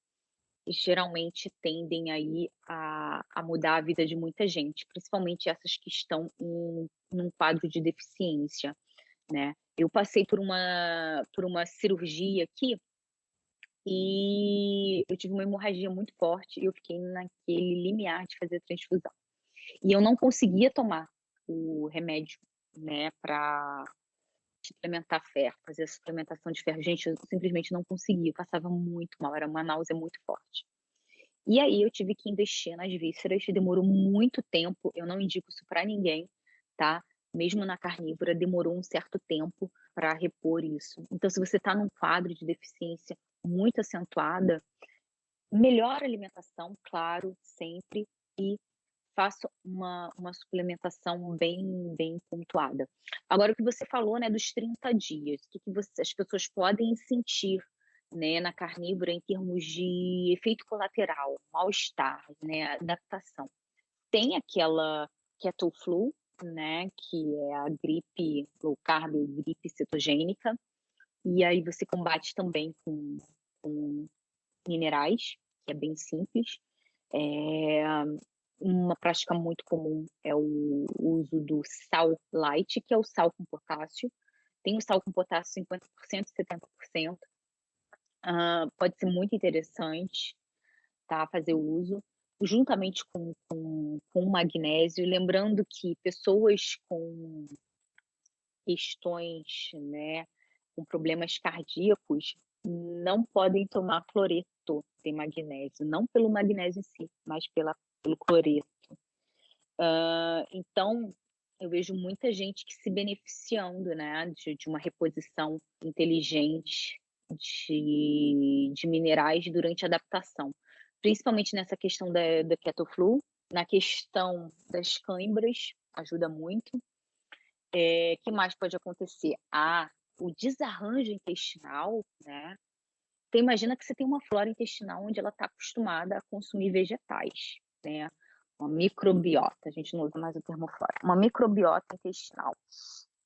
geralmente tendem aí a, a mudar a vida de muita gente, principalmente essas que estão em num quadro de deficiência, né? Eu passei por uma por uma cirurgia aqui e eu tive uma hemorragia muito forte e eu fiquei naquele limiar de fazer transfusão. E eu não conseguia tomar o remédio, né, para suplementar ferro, fazer a suplementação de ferro. Gente, eu simplesmente não conseguia, eu passava muito mal, era uma náusea muito forte. E aí eu tive que investir nas vísceras, demorou muito tempo, eu não indico isso para ninguém, tá? Mesmo na carnívora, demorou um certo tempo para repor isso. Então, se você está num quadro de deficiência muito acentuada, melhor alimentação, claro, sempre, e faça uma, uma suplementação bem, bem pontuada. Agora, o que você falou né, dos 30 dias, o que, que você, as pessoas podem sentir né, na carnívora em termos de efeito colateral, mal-estar, né, adaptação. Tem aquela keto flu, né, que é a gripe low carb, gripe cetogênica, e aí você combate também com, com minerais, que é bem simples. É, uma prática muito comum é o uso do sal light, que é o sal com potássio. Tem o sal com potássio 50%, 70%. Uh, pode ser muito interessante tá, fazer o uso, juntamente com, com, com magnésio. Lembrando que pessoas com questões, né, com problemas cardíacos, não podem tomar cloreto de magnésio, não pelo magnésio em si, mas pela pelo cloreto. Uh, então, eu vejo muita gente que se beneficiando né, de, de uma reposição inteligente de, de, minerais durante a adaptação, principalmente nessa questão da, da ketoflu, na questão das câimbras, ajuda muito. É, que mais pode acontecer? Ah, o desarranjo intestinal, né? Então, imagina que você tem uma flora intestinal onde ela está acostumada a consumir vegetais né? Uma microbiota, a gente não usa mais o termo flora, uma microbiota intestinal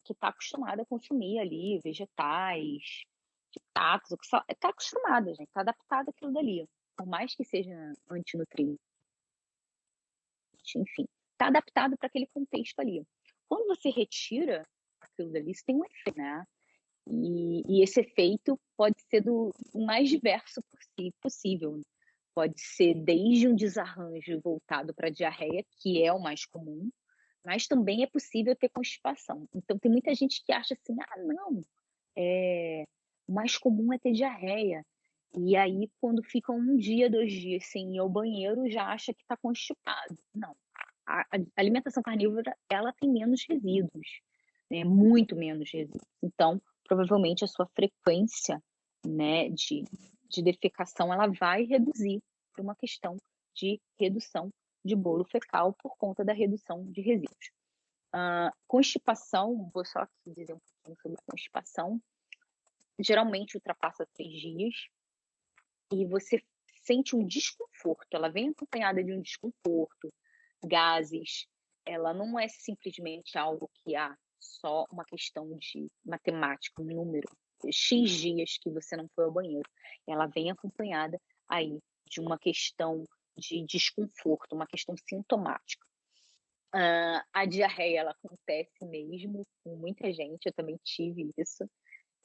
que está acostumada a consumir ali vegetais, fitatos, está acostumada, gente, está adaptada àquilo dali, por mais que seja antinutriente, enfim, está adaptado para aquele contexto ali. Quando você retira aquilo dali, isso tem um efeito, né? E, e esse efeito pode ser do mais diverso possível pode ser desde um desarranjo voltado para diarreia, que é o mais comum, mas também é possível ter constipação. Então, tem muita gente que acha assim: ah, não, é, o mais comum é ter diarreia. E aí, quando fica um dia, dois dias sem ir ao banheiro, já acha que está constipado. Não. A, alimentação carnívora, ela tem menos resíduos, né? muito menos resíduos. Então, provavelmente a sua frequência né, de de defecação ela vai reduzir por uma questão de redução de bolo fecal por conta da redução de resíduos. Uh, constipação, vou só dizer um pouquinho sobre constipação, geralmente ultrapassa três dias e você sente um desconforto, ela vem acompanhada de um desconforto, gases, ela não é simplesmente algo que há só uma questão de matemática, um número, X dias que você não foi ao banheiro. Ela vem acompanhada aí de uma questão de desconforto, uma questão sintomática. Uh, a diarreia ela acontece mesmo com muita gente, eu também tive isso,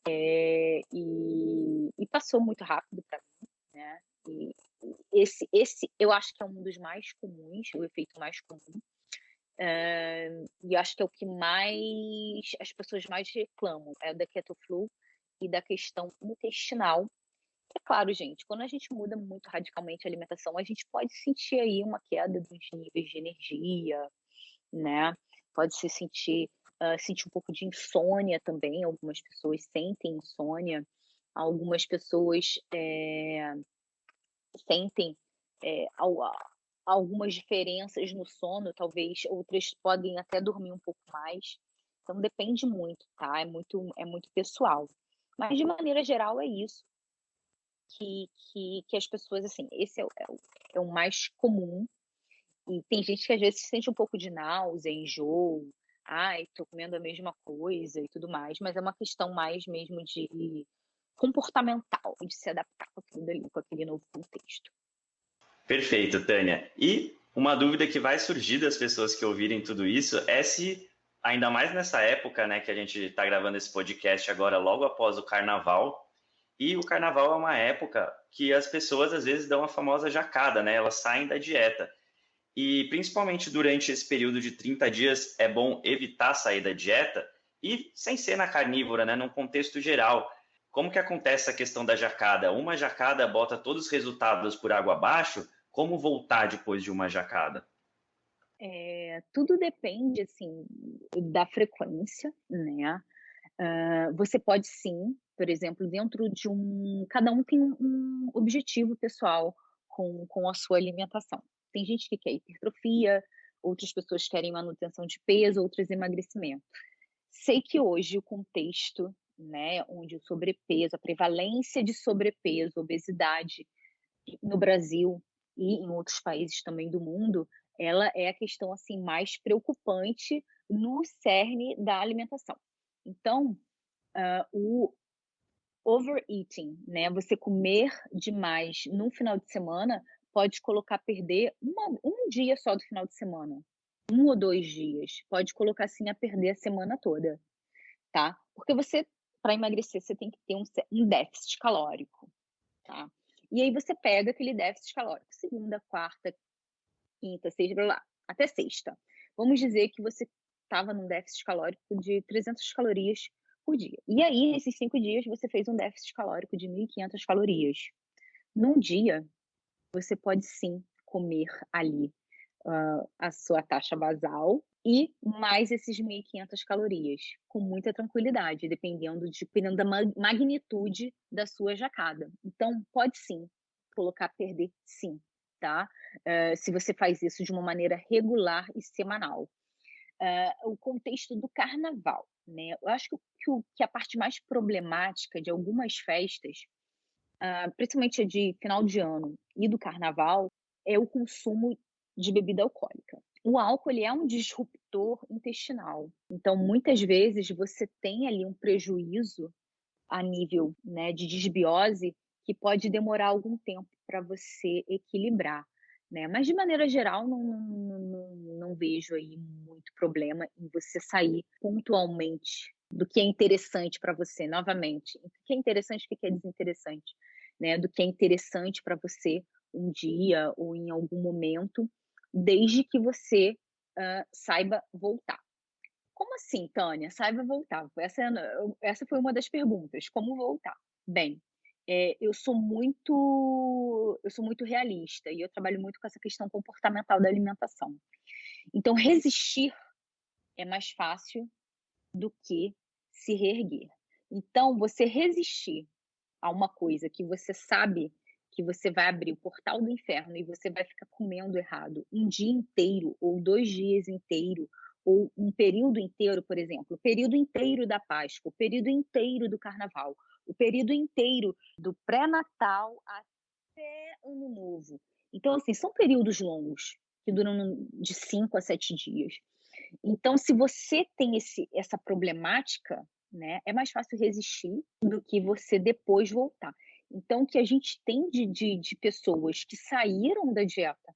é, e, e, passou muito rápido para mim, né? E esse, esse eu acho que é um dos mais comuns, o efeito mais comum, uh, e acho que é o que mais as pessoas mais reclamam, é o da ketoflu e da questão intestinal. É claro, gente, quando a gente muda muito radicalmente a alimentação, a gente pode sentir aí uma queda dos níveis de energia, né? pode se sentir, uh, sentir um pouco de insônia também. Algumas pessoas sentem insônia, algumas pessoas é, sentem é, algumas diferenças no sono, talvez outras podem até dormir um pouco mais. Então depende muito, tá? É muito, é muito pessoal. Mas de maneira geral é isso que, que, que as pessoas, assim, esse é é é o mais comum. E tem gente que às vezes sente um pouco de náusea, enjoo, ai, tô comendo a mesma coisa e tudo mais, mas é uma questão mais mesmo de comportamental, de se adaptar com aquilo ali, com aquele novo contexto. Perfeito, Tânia. E uma dúvida que vai surgir das pessoas que ouvirem tudo isso é se, ainda mais nessa época, né, que a gente está gravando esse podcast agora, logo após o carnaval, e o carnaval é uma época que as pessoas às vezes dão a famosa jacada, né? Elas saem da dieta. E principalmente durante esse período de 30 dias é bom evitar sair da dieta e sem ser na carnívora, né? Num contexto geral. Como que acontece a questão da jacada? Uma jacada bota todos os resultados por água abaixo? Como voltar depois de uma jacada? É, tudo depende, assim, da frequência, né? Uh, você pode sim, por exemplo, dentro de um... Cada um tem um objetivo pessoal com, com a sua alimentação. Tem gente que quer hipertrofia, outras pessoas querem manutenção de peso, outras emagrecimento. Sei que hoje o contexto né, onde o sobrepeso, a prevalência de sobrepeso, obesidade no Brasil e em outros países também do mundo, ela é a questão assim mais preocupante no cerne da alimentação. Então, uh, o overeating, né, você comer demais num final de semana pode colocar perder uma, um dia só do final de semana, um ou dois dias, pode colocar assim a perder a semana toda, tá? Porque você para emagrecer você tem que ter um, um déficit calórico, tá? E aí você pega aquele déficit calórico, segunda, quarta, quinta, sexta, blá, até sexta. Vamos dizer que você estava num déficit calórico de 300 calorias por dia. E aí, nesses cinco dias, você fez um déficit calórico de 1.500 calorias. Num dia, você pode sim comer ali uh, a sua taxa basal e mais esses 1.500 calorias, com muita tranquilidade, dependendo, de, dependendo da magnitude da sua jacada. Então, pode sim colocar perder, sim, tá? Uh, se você faz isso de uma maneira regular e semanal. Uh, o contexto do carnaval, né? Eu acho que, que, a parte mais problemática de algumas festas, uh, principalmente a de final de ano e do carnaval, é o consumo de bebida alcoólica. O álcool ele é um disruptor intestinal. Então, muitas vezes você tem ali um prejuízo a nível né, de desbiose que pode demorar algum tempo para você equilibrar. Né? Mas, de maneira geral, não, não, não, não vejo aí muito problema em você sair pontualmente do que é interessante para você, novamente. O que é interessante o que é desinteressante. Né? Do que é interessante para você um dia ou em algum momento desde que você uh, saiba voltar. Como assim, Tânia? Saiba voltar. Essa, é essa foi uma das perguntas. Como voltar? Bem, é, eu sou muito eu sou muito realista e eu trabalho muito com essa questão comportamental da alimentação. Então, resistir é mais fácil do que se reerguer. Então, você resistir a uma coisa que você sabe que você vai abrir o portal do inferno e você vai ficar comendo errado um dia inteiro, ou dois dias inteiro, ou um período inteiro, por exemplo, o período inteiro da Páscoa, o período inteiro do Carnaval, o período inteiro do pré-natal até Ano Novo. Então, assim, são períodos longos, que duram de cinco a sete dias. Então, se você tem esse, essa problemática, né, é mais fácil resistir do que você depois voltar. Então, o que a gente tem de, de, de pessoas que saíram da dieta,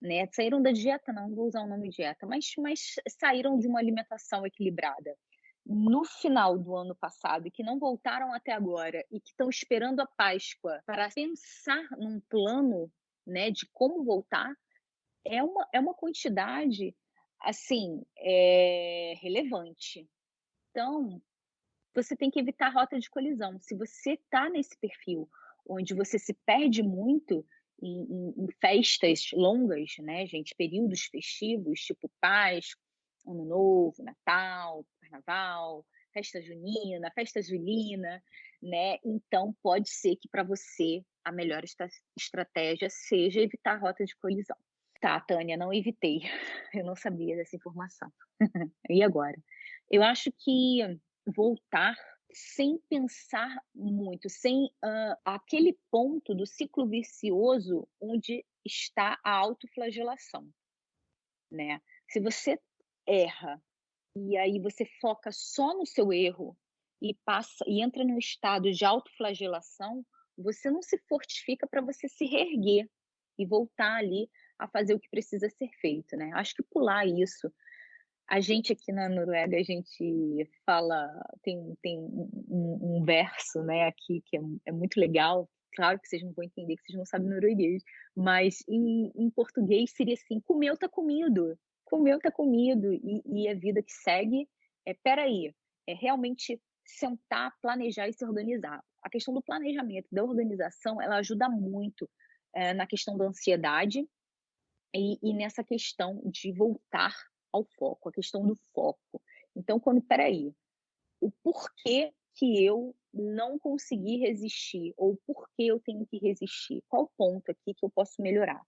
né? Saíram da dieta, não vou usar o nome dieta, mas, mas saíram de uma alimentação equilibrada no final do ano passado que não voltaram até agora e que estão esperando a Páscoa para pensar num plano, né, de como voltar, é uma, é uma quantidade, assim, é, relevante. Então, você tem que evitar rota de colisão. Se você está nesse perfil onde você se perde muito em, em, em, festas longas, né, gente, períodos festivos, tipo Páscoa, Ano Novo, Natal, Carnaval, festa junina, festa julina, né? Então pode ser que para você a melhor estratégia seja evitar rota de colisão. Tá, Tânia, não evitei. Eu não sabia dessa informação. e agora? Eu acho que voltar sem pensar muito, sem uh, aquele ponto do ciclo vicioso onde está a autoflagelação, né? Se você erra e aí você foca só no seu erro e passa e entra num estado de autoflagelação, você não se fortifica para você se reerguer e voltar ali a fazer o que precisa ser feito, né? Acho que pular isso. A gente aqui na Noruega, a gente fala, tem, tem um, um verso, né, aqui que é, é, muito legal. Claro que vocês não vão entender, que vocês não sabem norueguês, mas em, em português seria assim: comeu, tá comido. Comeu, tá comido. E, e a vida que segue é: peraí, é realmente sentar, planejar e se organizar. A questão do planejamento, da organização, ela ajuda muito é, na questão da ansiedade e, e, nessa questão de voltar ao foco, a questão do foco. Então, quando, peraí, o porquê que eu não consegui resistir, ou por que eu tenho que resistir? Qual ponto aqui que eu posso melhorar?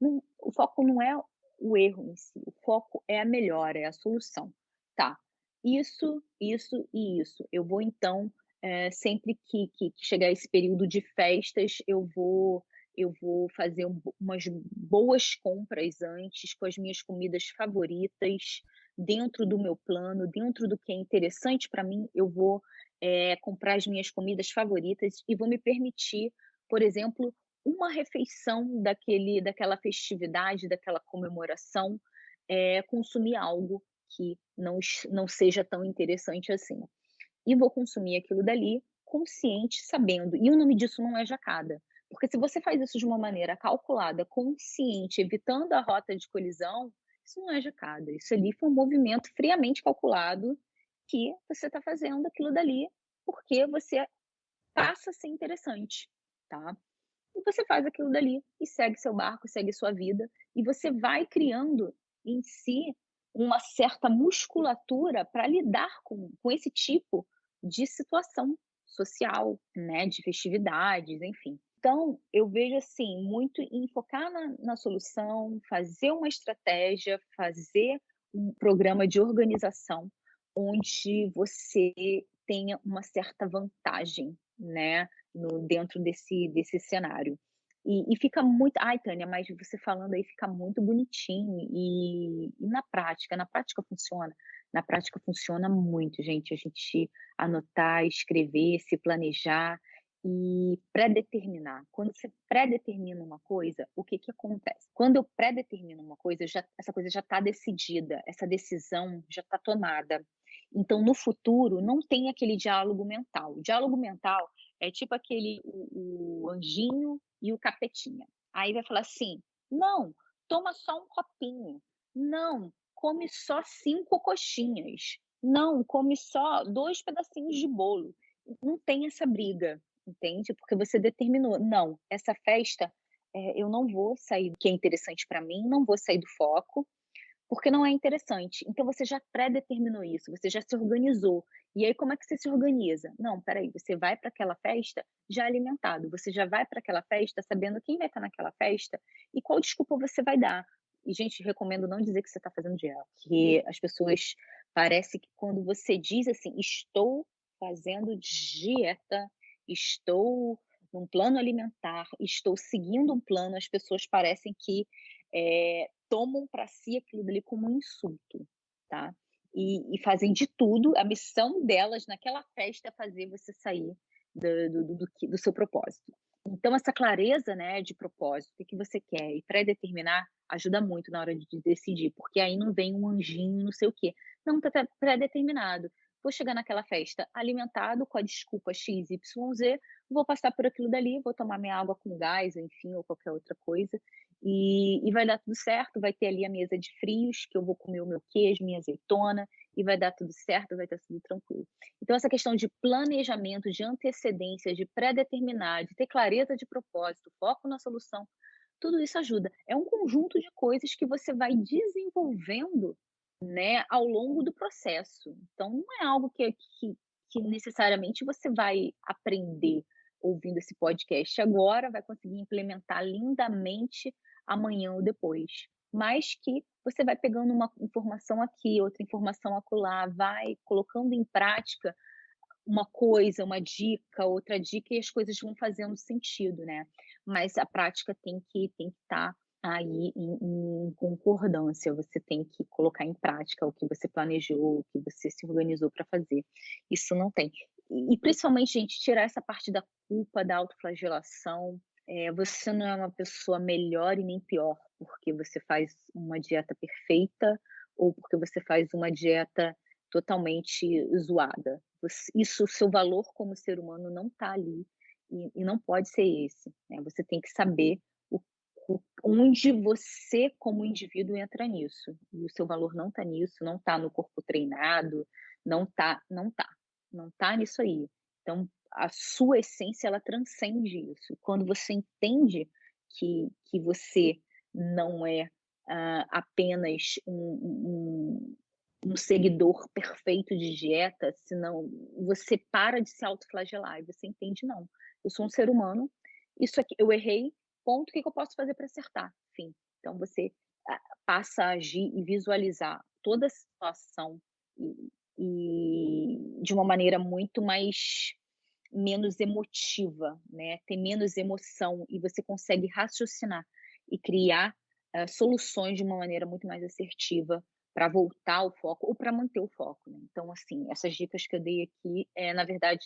Não, o foco não é o erro em si, o foco é a melhora, é a solução. Tá, isso, isso e isso. Eu vou então, é, sempre que, que, que chegar esse período de festas, eu vou eu vou fazer um, umas boas compras antes com as minhas comidas favoritas dentro do meu plano, dentro do que é interessante para mim, eu vou é, comprar as minhas comidas favoritas e vou me permitir, por exemplo, uma refeição daquele, daquela festividade, daquela comemoração, é, consumir algo que não, não seja tão interessante assim. E vou consumir aquilo dali consciente, sabendo. E o nome disso não é jacada. Porque se você faz isso de uma maneira calculada, consciente, evitando a rota de colisão, isso não é jacada. Isso ali foi um movimento friamente calculado que você está fazendo aquilo dali porque você passa a ser interessante, tá? E você faz aquilo dali e segue seu barco, segue sua vida e você vai criando em si uma certa musculatura para lidar com, com esse tipo de situação social, né, de festividades, enfim. Então, eu vejo assim, muito em focar na, na solução, fazer uma estratégia, fazer um programa de organização onde você tenha uma certa vantagem, né, no, dentro desse, desse cenário. E, e, fica muito. Ai, Tânia, mas você falando aí fica muito bonitinho. E, e, na prática, na prática funciona. Na prática funciona muito, gente. A gente anotar, escrever, se planejar e pré-determinar. Quando você pré-determina uma coisa, o que, que acontece? Quando eu pré-determino uma coisa, já, essa coisa já está decidida, essa decisão já está tomada. Então, no futuro, não tem aquele diálogo mental. O diálogo mental é tipo aquele o, o anjinho e o capetinha. Aí vai falar assim: não, toma só um copinho. Não, come só cinco coxinhas. Não, come só dois pedacinhos de bolo. Não tem essa briga entende? Porque você determinou, não, essa festa é, eu não vou sair do que é interessante para mim, não vou sair do foco, porque não é interessante. Então você já pré-determinou isso, você já se organizou. E aí como é que você se organiza? Não, peraí, você vai para aquela festa já alimentado, você já vai para aquela festa sabendo quem vai estar naquela festa e qual desculpa você vai dar. E, gente, recomendo não dizer que você está fazendo dieta, porque as pessoas parece que quando você diz assim, estou fazendo dieta, estou num plano alimentar, estou seguindo um plano, as pessoas parecem que é, tomam para si aquilo dali como um insulto, tá? E, e, fazem de tudo, a missão delas naquela festa é fazer você sair do, do, do, do seu propósito. Então, essa clareza né, de propósito, o que você quer, e pré-determinar, ajuda muito na hora de decidir, porque aí não vem um anjinho, não sei o quê. Não, está pré-determinado vou chegar naquela festa alimentado com a desculpa XYZ, vou passar por aquilo dali, vou tomar minha água com gás, enfim, ou qualquer outra coisa, e, e vai dar tudo certo, vai ter ali a mesa de frios, que eu vou comer o meu queijo, minha azeitona, e vai dar tudo certo, vai estar tudo tranquilo. Então, essa questão de planejamento, de antecedência, de pré-determinar, de ter clareza de propósito, foco na solução, tudo isso ajuda. É um conjunto de coisas que você vai desenvolvendo né, ao longo do processo. Então, não é algo que, que, que necessariamente você vai aprender ouvindo esse podcast agora, vai conseguir implementar lindamente amanhã ou depois. Mas que você vai pegando uma informação aqui, outra informação acolá, vai colocando em prática uma coisa, uma dica, outra dica, e as coisas vão fazendo sentido, né? Mas a prática tem que tem que estar tá aí em, em, concordância, você tem que colocar em prática o que você planejou, o que você se organizou para fazer. Isso não tem. E, e, principalmente, gente, tirar essa parte da culpa, da autoflagelação. É, você não é uma pessoa melhor e nem pior porque você faz uma dieta perfeita ou porque você faz uma dieta totalmente zoada. Isso, o seu valor como ser humano não está ali e, e, não pode ser esse. Né? Você tem que saber onde você, como indivíduo, entra nisso. E o seu valor não está nisso, não está no corpo treinado, não está, não está, não está nisso aí. Então, a sua essência, ela transcende isso. Quando você entende que, que você não é uh, apenas um, um, um, seguidor perfeito de dieta, senão você para de se autoflagelar e você entende, não, eu sou um ser humano, isso aqui, eu errei, ponto, o que, que eu posso fazer para acertar? Enfim, então você ah, passa a agir e visualizar toda a situação e, e de uma maneira muito mais menos emotiva, né? Tem menos emoção e você consegue raciocinar e criar uh, soluções de uma maneira muito mais assertiva para voltar ao foco ou para manter o foco. Né? Então, assim, essas dicas que eu dei aqui é, na verdade,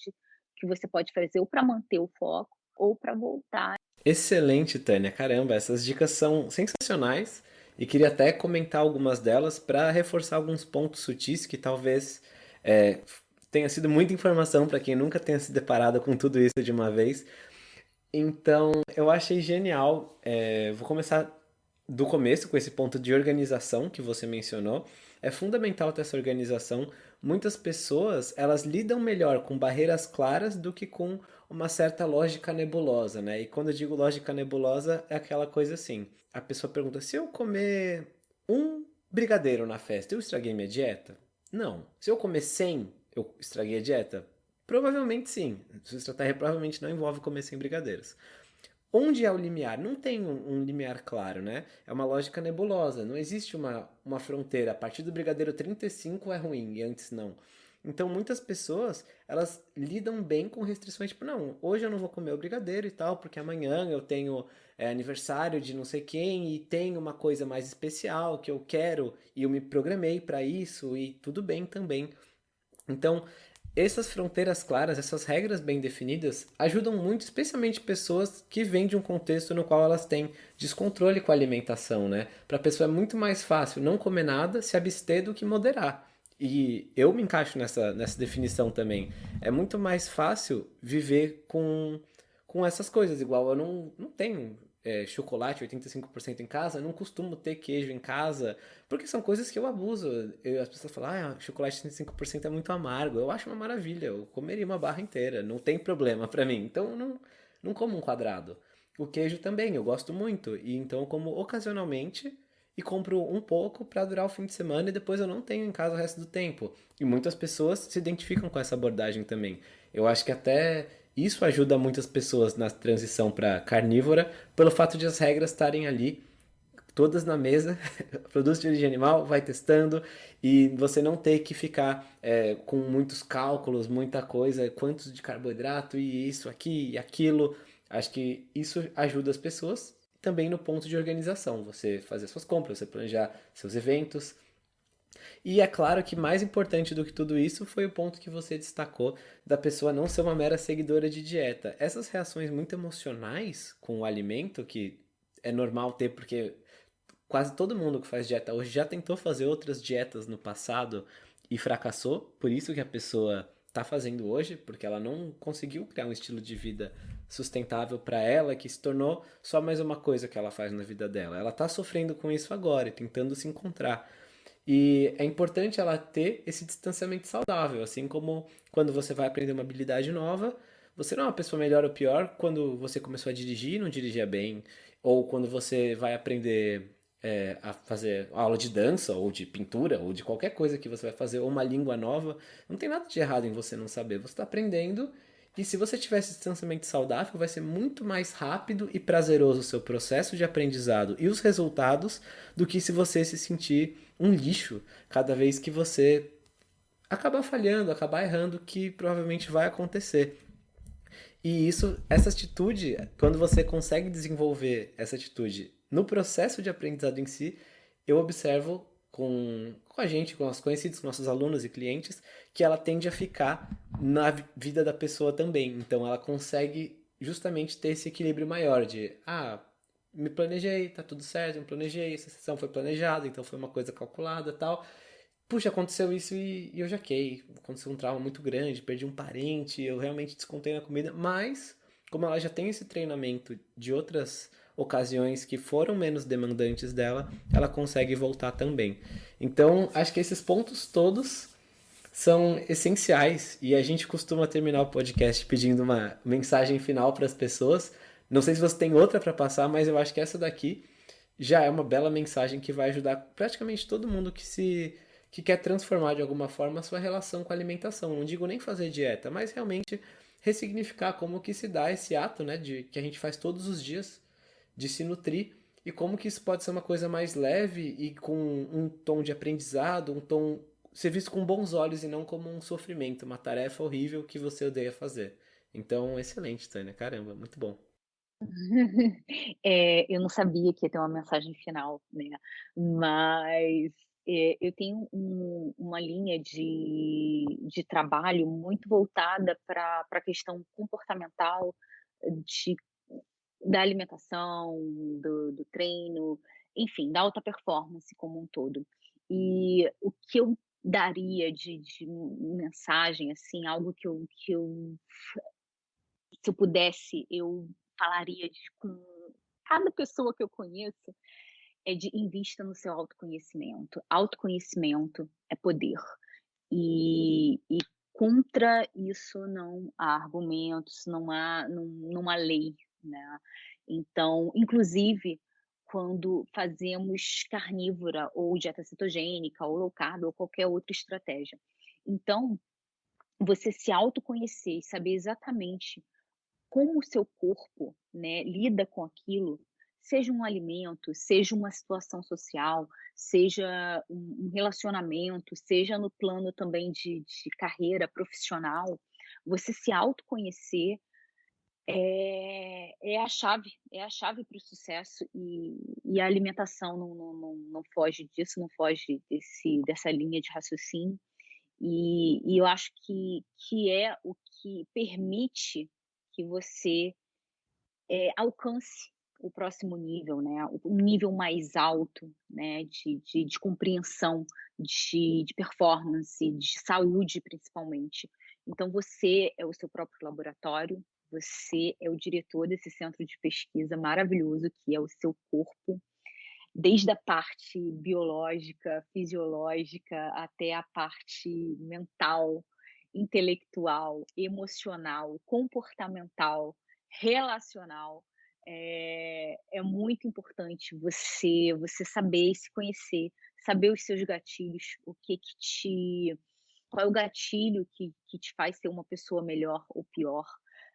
que você pode fazer ou para manter o foco ou para voltar Excelente, Tânia. Caramba, essas dicas são sensacionais e queria até comentar algumas delas para reforçar alguns pontos sutis que talvez é, tenha sido muita informação para quem nunca tenha se deparado com tudo isso de uma vez. Então, eu achei genial. É, vou começar do começo com esse ponto de organização que você mencionou. É fundamental ter essa organização. Muitas pessoas, elas lidam melhor com barreiras claras do que com uma certa lógica nebulosa, né? E quando eu digo lógica nebulosa, é aquela coisa assim. A pessoa pergunta, se eu comer um brigadeiro na festa, eu estraguei minha dieta? Não. Se eu comer 100, eu estraguei a dieta? Provavelmente sim. Sua estratégia provavelmente não envolve comer 100 brigadeiros. Onde é o limiar? Não tem um, um, limiar claro, né? É uma lógica nebulosa. Não existe uma, uma fronteira. A partir do brigadeiro 35 é ruim e antes não. Então, muitas pessoas, elas lidam bem com restrições, tipo, não, hoje eu não vou comer o brigadeiro e tal, porque amanhã eu tenho é, aniversário de não sei quem e tem uma coisa mais especial que eu quero e eu me programei para isso e tudo bem também. Então, essas fronteiras claras, essas regras bem definidas, ajudam muito, especialmente pessoas que vêm de um contexto no qual elas têm descontrole com a alimentação, né? Para a pessoa é muito mais fácil não comer nada, se abster do que moderar. E eu me encaixo nessa, nessa definição também. É muito mais fácil viver com, com essas coisas. Igual eu não, não tenho é, chocolate 85% em casa, eu não costumo ter queijo em casa, porque são coisas que eu abuso. Eu, as pessoas falam, ah, chocolate 85% é muito amargo. Eu acho uma maravilha, eu comeria uma barra inteira, não tem problema para mim. Então eu não, não como um quadrado. O queijo também, eu gosto muito. E então eu como ocasionalmente e compro um pouco para durar o fim de semana e depois eu não tenho em casa o resto do tempo. E muitas pessoas se identificam com essa abordagem também. Eu acho que até isso ajuda muitas pessoas na transição para carnívora, pelo fato de as regras estarem ali todas na mesa, produtos de origem animal, vai testando e você não ter que ficar é, com muitos cálculos, muita coisa, quantos de carboidrato e isso, aqui e aquilo. Acho que isso ajuda as pessoas também no ponto de organização, você fazer suas compras, você planejar seus eventos. E é claro que mais importante do que tudo isso foi o ponto que você destacou da pessoa não ser uma mera seguidora de dieta. Essas reações muito emocionais com o alimento, que é normal ter porque quase todo mundo que faz dieta hoje já tentou fazer outras dietas no passado e fracassou, por isso que a pessoa está fazendo hoje, porque ela não conseguiu criar um estilo de vida sustentável para ela que se tornou só mais uma coisa que ela faz na vida dela. Ela está sofrendo com isso agora e tentando se encontrar. E é importante ela ter esse distanciamento saudável, assim como quando você vai aprender uma habilidade nova, você não é uma pessoa melhor ou pior quando você começou a dirigir e não dirigia bem, ou quando você vai aprender é, a fazer aula de dança ou de pintura ou de qualquer coisa que você vai fazer ou uma língua nova, não tem nada de errado em você não saber. Você está aprendendo e se você tiver esse distanciamento saudável, vai ser muito mais rápido e prazeroso o seu processo de aprendizado e os resultados do que se você se sentir um lixo cada vez que você acabar falhando, acabar errando, que provavelmente vai acontecer. E isso, essa atitude, quando você consegue desenvolver essa atitude no processo de aprendizado em si, eu observo com, com a gente, com os conhecidos, com nossos alunos e clientes, que ela tende a ficar na vida da pessoa também. Então ela consegue justamente ter esse equilíbrio maior de, ah, me planejei, tá tudo certo, me planejei, essa sessão foi planejada, então foi uma coisa calculada tal. Puxa, aconteceu isso e, e eu jaquei. Aconteceu um trauma muito grande, perdi um parente, eu realmente descontei na comida, mas como ela já tem esse treinamento de outras ocasiões que foram menos demandantes dela, ela consegue voltar também. Então, acho que esses pontos todos são essenciais e a gente costuma terminar o podcast pedindo uma mensagem final para as pessoas. Não sei se você tem outra para passar, mas eu acho que essa daqui já é uma bela mensagem que vai ajudar praticamente todo mundo que se que quer transformar de alguma forma a sua relação com a alimentação. Não digo nem fazer dieta, mas realmente ressignificar como que se dá esse ato, né, de que a gente faz todos os dias de se nutrir e como que isso pode ser uma coisa mais leve e com um tom de aprendizado, um tom ser visto com bons olhos e não como um sofrimento, uma tarefa horrível que você odeia fazer. Então, excelente, Tânia, caramba, muito bom. É, eu não sabia que ia ter uma mensagem final, né? Mas é, eu tenho um, uma linha de, de trabalho muito voltada para a questão comportamental, de da alimentação, do, do treino, enfim, da alta performance como um todo. E o que eu daria de, de mensagem, assim, algo que eu, que eu, se eu pudesse, eu falaria de, com cada pessoa que eu conheço, é de invista no seu autoconhecimento. Autoconhecimento é poder. E, e contra isso não há argumentos, não há, não, não há lei, né? Então, inclusive, quando fazemos carnívora ou dieta cetogênica ou low carb ou qualquer outra estratégia. Então, você se autoconhecer e saber exatamente como o seu corpo né, lida com aquilo, seja um alimento, seja uma situação social, seja um relacionamento, seja no plano também de, de carreira profissional, você se autoconhecer é, é a chave, é a chave para o sucesso e, e, a alimentação não, não, não, não, foge disso, não foge desse, dessa linha de raciocínio. E, e, eu acho que, que é o que permite que você é, alcance o próximo nível, né? um nível mais alto né? de, de, de compreensão, de, de performance, de saúde principalmente. Então, você é o seu próprio laboratório, você é o diretor desse centro de pesquisa maravilhoso que é o seu corpo, desde a parte biológica, fisiológica, até a parte mental, intelectual, emocional, comportamental, relacional. É, é, muito importante você você saber se conhecer, saber os seus gatilhos, o que que te qual é o gatilho que, que te faz ser uma pessoa melhor ou pior,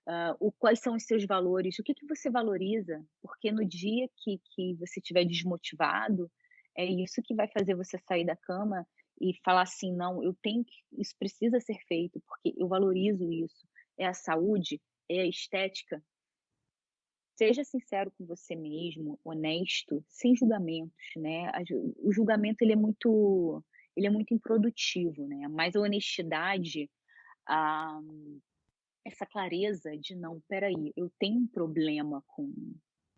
Uh, o, quais são os seus valores, o que, que você valoriza, porque no dia que, que você estiver desmotivado, é isso que vai fazer você sair da cama e falar assim, não, eu tenho que, isso precisa ser feito, porque eu valorizo isso, é a saúde, é a estética. Seja sincero com você mesmo, honesto, sem julgamentos, né? O julgamento ele é muito, ele é muito improdutivo, né? Mas a honestidade, ah, essa clareza de não, peraí, eu tenho um problema com,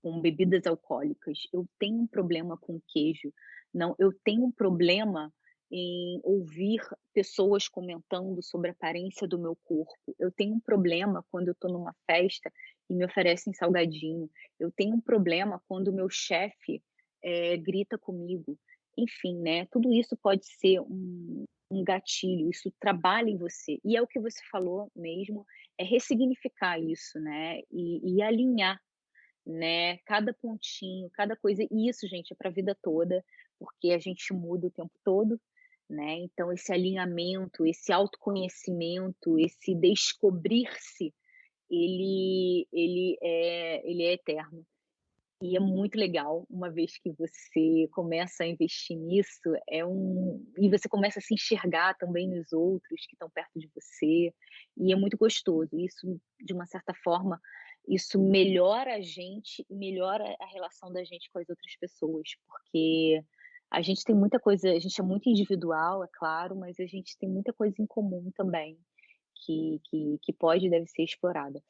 com bebidas alcoólicas, eu tenho um problema com queijo, não, eu tenho um problema em ouvir pessoas comentando sobre a aparência do meu corpo. Eu tenho um problema quando eu estou numa festa e me oferecem salgadinho. Eu tenho um problema quando o meu chefe é, grita comigo. Enfim, né? Tudo isso pode ser um, um gatilho, isso trabalha em você. E é o que você falou mesmo, é ressignificar isso, né? E, e alinhar né? Cada pontinho, cada coisa. E isso, gente, é para a vida toda, porque a gente muda o tempo todo, né? Então, esse alinhamento, esse autoconhecimento, esse descobrir-se, ele, ele, é, ele é eterno. E é muito legal, uma vez que você começa a investir nisso, é um e você começa a se enxergar também nos outros que estão perto de você, e é muito gostoso. Isso, de uma certa forma, isso melhora a gente e melhora a relação da gente com as outras pessoas, porque a gente tem muita coisa, a gente é muito individual, é claro, mas a gente tem muita coisa em comum também que, que, que pode e deve ser explorada.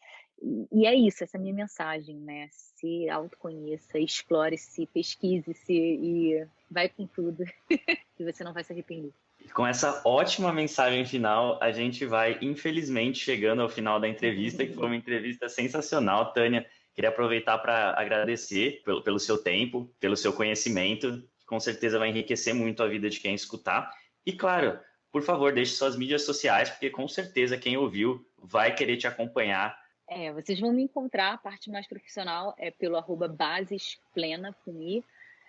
E, é isso, essa é a minha mensagem, né? Se autoconheça, explore-se, pesquise-se e vai com tudo, que você não vai se arrepender. Com essa ótima mensagem final, a gente vai, infelizmente, chegando ao final da entrevista, que foi uma entrevista sensacional, Tânia. Queria aproveitar para agradecer pelo, pelo seu tempo, pelo seu conhecimento, que com certeza vai enriquecer muito a vida de quem escutar. E, claro, por favor, deixe suas mídias sociais, porque com certeza quem ouviu vai querer te acompanhar. É, vocês vão me encontrar, a parte mais profissional é pelo arroba basesplena, com I,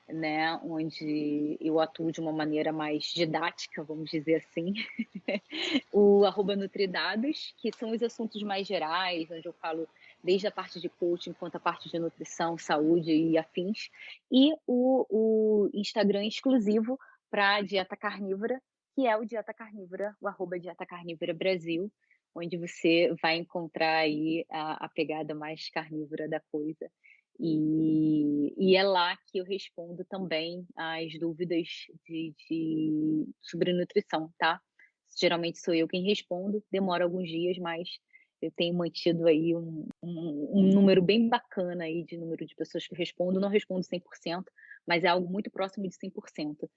né, onde eu atuo de uma maneira mais didática, vamos dizer assim. o arroba Nutridados, que são os assuntos mais gerais, onde eu falo desde a parte de coaching quanto a parte de nutrição, saúde e afins. E o, o Instagram exclusivo para dieta carnívora, que é o Dieta Carnívora, o arroba Dieta Carnívora Brasil, onde você vai encontrar aí a, a pegada mais carnívora da coisa. E, e, é lá que eu respondo também as dúvidas de, de, sobre nutrição, tá? Geralmente sou eu quem respondo, demora alguns dias, mas eu tenho mantido aí um, um, um número bem bacana aí de número de pessoas que respondo. Não respondo 100%, mas é algo muito próximo de 100%.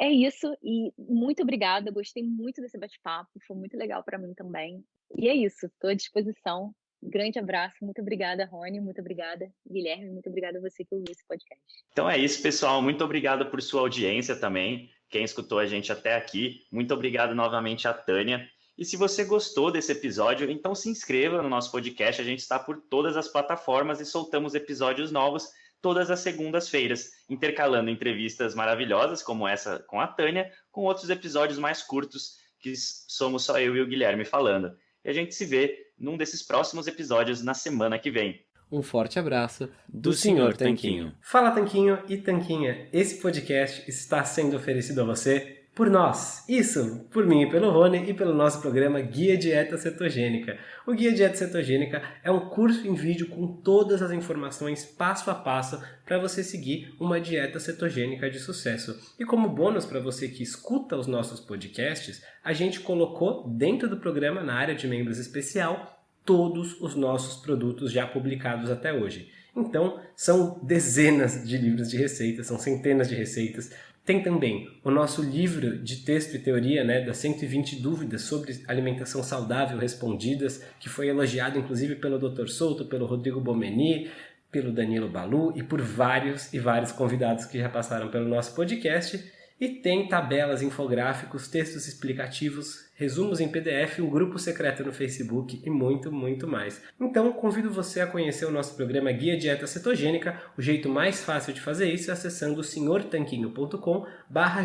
É isso, e muito obrigada, gostei muito desse bate-papo, foi muito legal para mim também. E é isso, estou à disposição. Grande abraço, muito obrigada, Rony, muito obrigada, Guilherme, muito obrigada a você que ouviu esse podcast. Então é isso, pessoal, muito obrigado por sua audiência também, quem escutou a gente até aqui. Muito obrigado novamente a Tânia. E se você gostou desse episódio, então se inscreva no nosso podcast. A gente está por todas as plataformas e soltamos episódios novos todas as segundas-feiras, intercalando entrevistas maravilhosas, como essa com a Tânia, com outros episódios mais curtos, que somos só eu e o Guilherme falando. E a gente se vê num desses próximos episódios na semana que vem. Um forte abraço do, do Sr. Tanquinho. Fala Tanquinho e Tanquinha, esse podcast está sendo oferecido a você por nós. Isso, por mim e pelo Rony e pelo nosso programa Guia Dieta Cetogênica. O Guia Dieta Cetogênica é um curso em vídeo com todas as informações passo a passo para você seguir uma dieta cetogênica de sucesso. E como bônus para você que escuta os nossos podcasts, a gente colocou dentro do programa, na área de membros especial, todos os nossos produtos já publicados até hoje. Então, são dezenas de livros de receitas, são centenas de receitas, tem também o nosso livro de texto e teoria, né, das 120 dúvidas sobre alimentação saudável respondidas, que foi elogiado inclusive pelo Dr. Souto, pelo Rodrigo Bomeni, pelo Danilo Balu e por vários e vários convidados que já passaram pelo nosso podcast. E tem tabelas, infográficos, textos explicativos, resumos em PDF, um grupo secreto no Facebook e muito, muito mais. Então, convido você a conhecer o nosso programa Guia Dieta Cetogênica. O jeito mais fácil de fazer isso é acessando senhortanquinho.com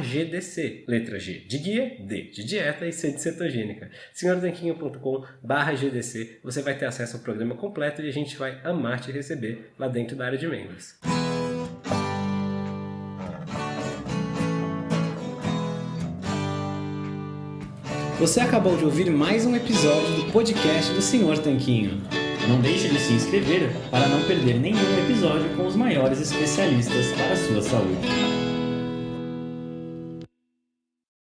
GDC. Letra G de guia, D de dieta e C de cetogênica. senhortanquinho.com GDC. Você vai ter acesso ao programa completo e a gente vai amar te receber lá dentro da área de membros. Você acabou de ouvir mais um episódio do podcast do Senhor Tanquinho. Não deixe de se inscrever para não perder nenhum episódio com os maiores especialistas para a sua saúde.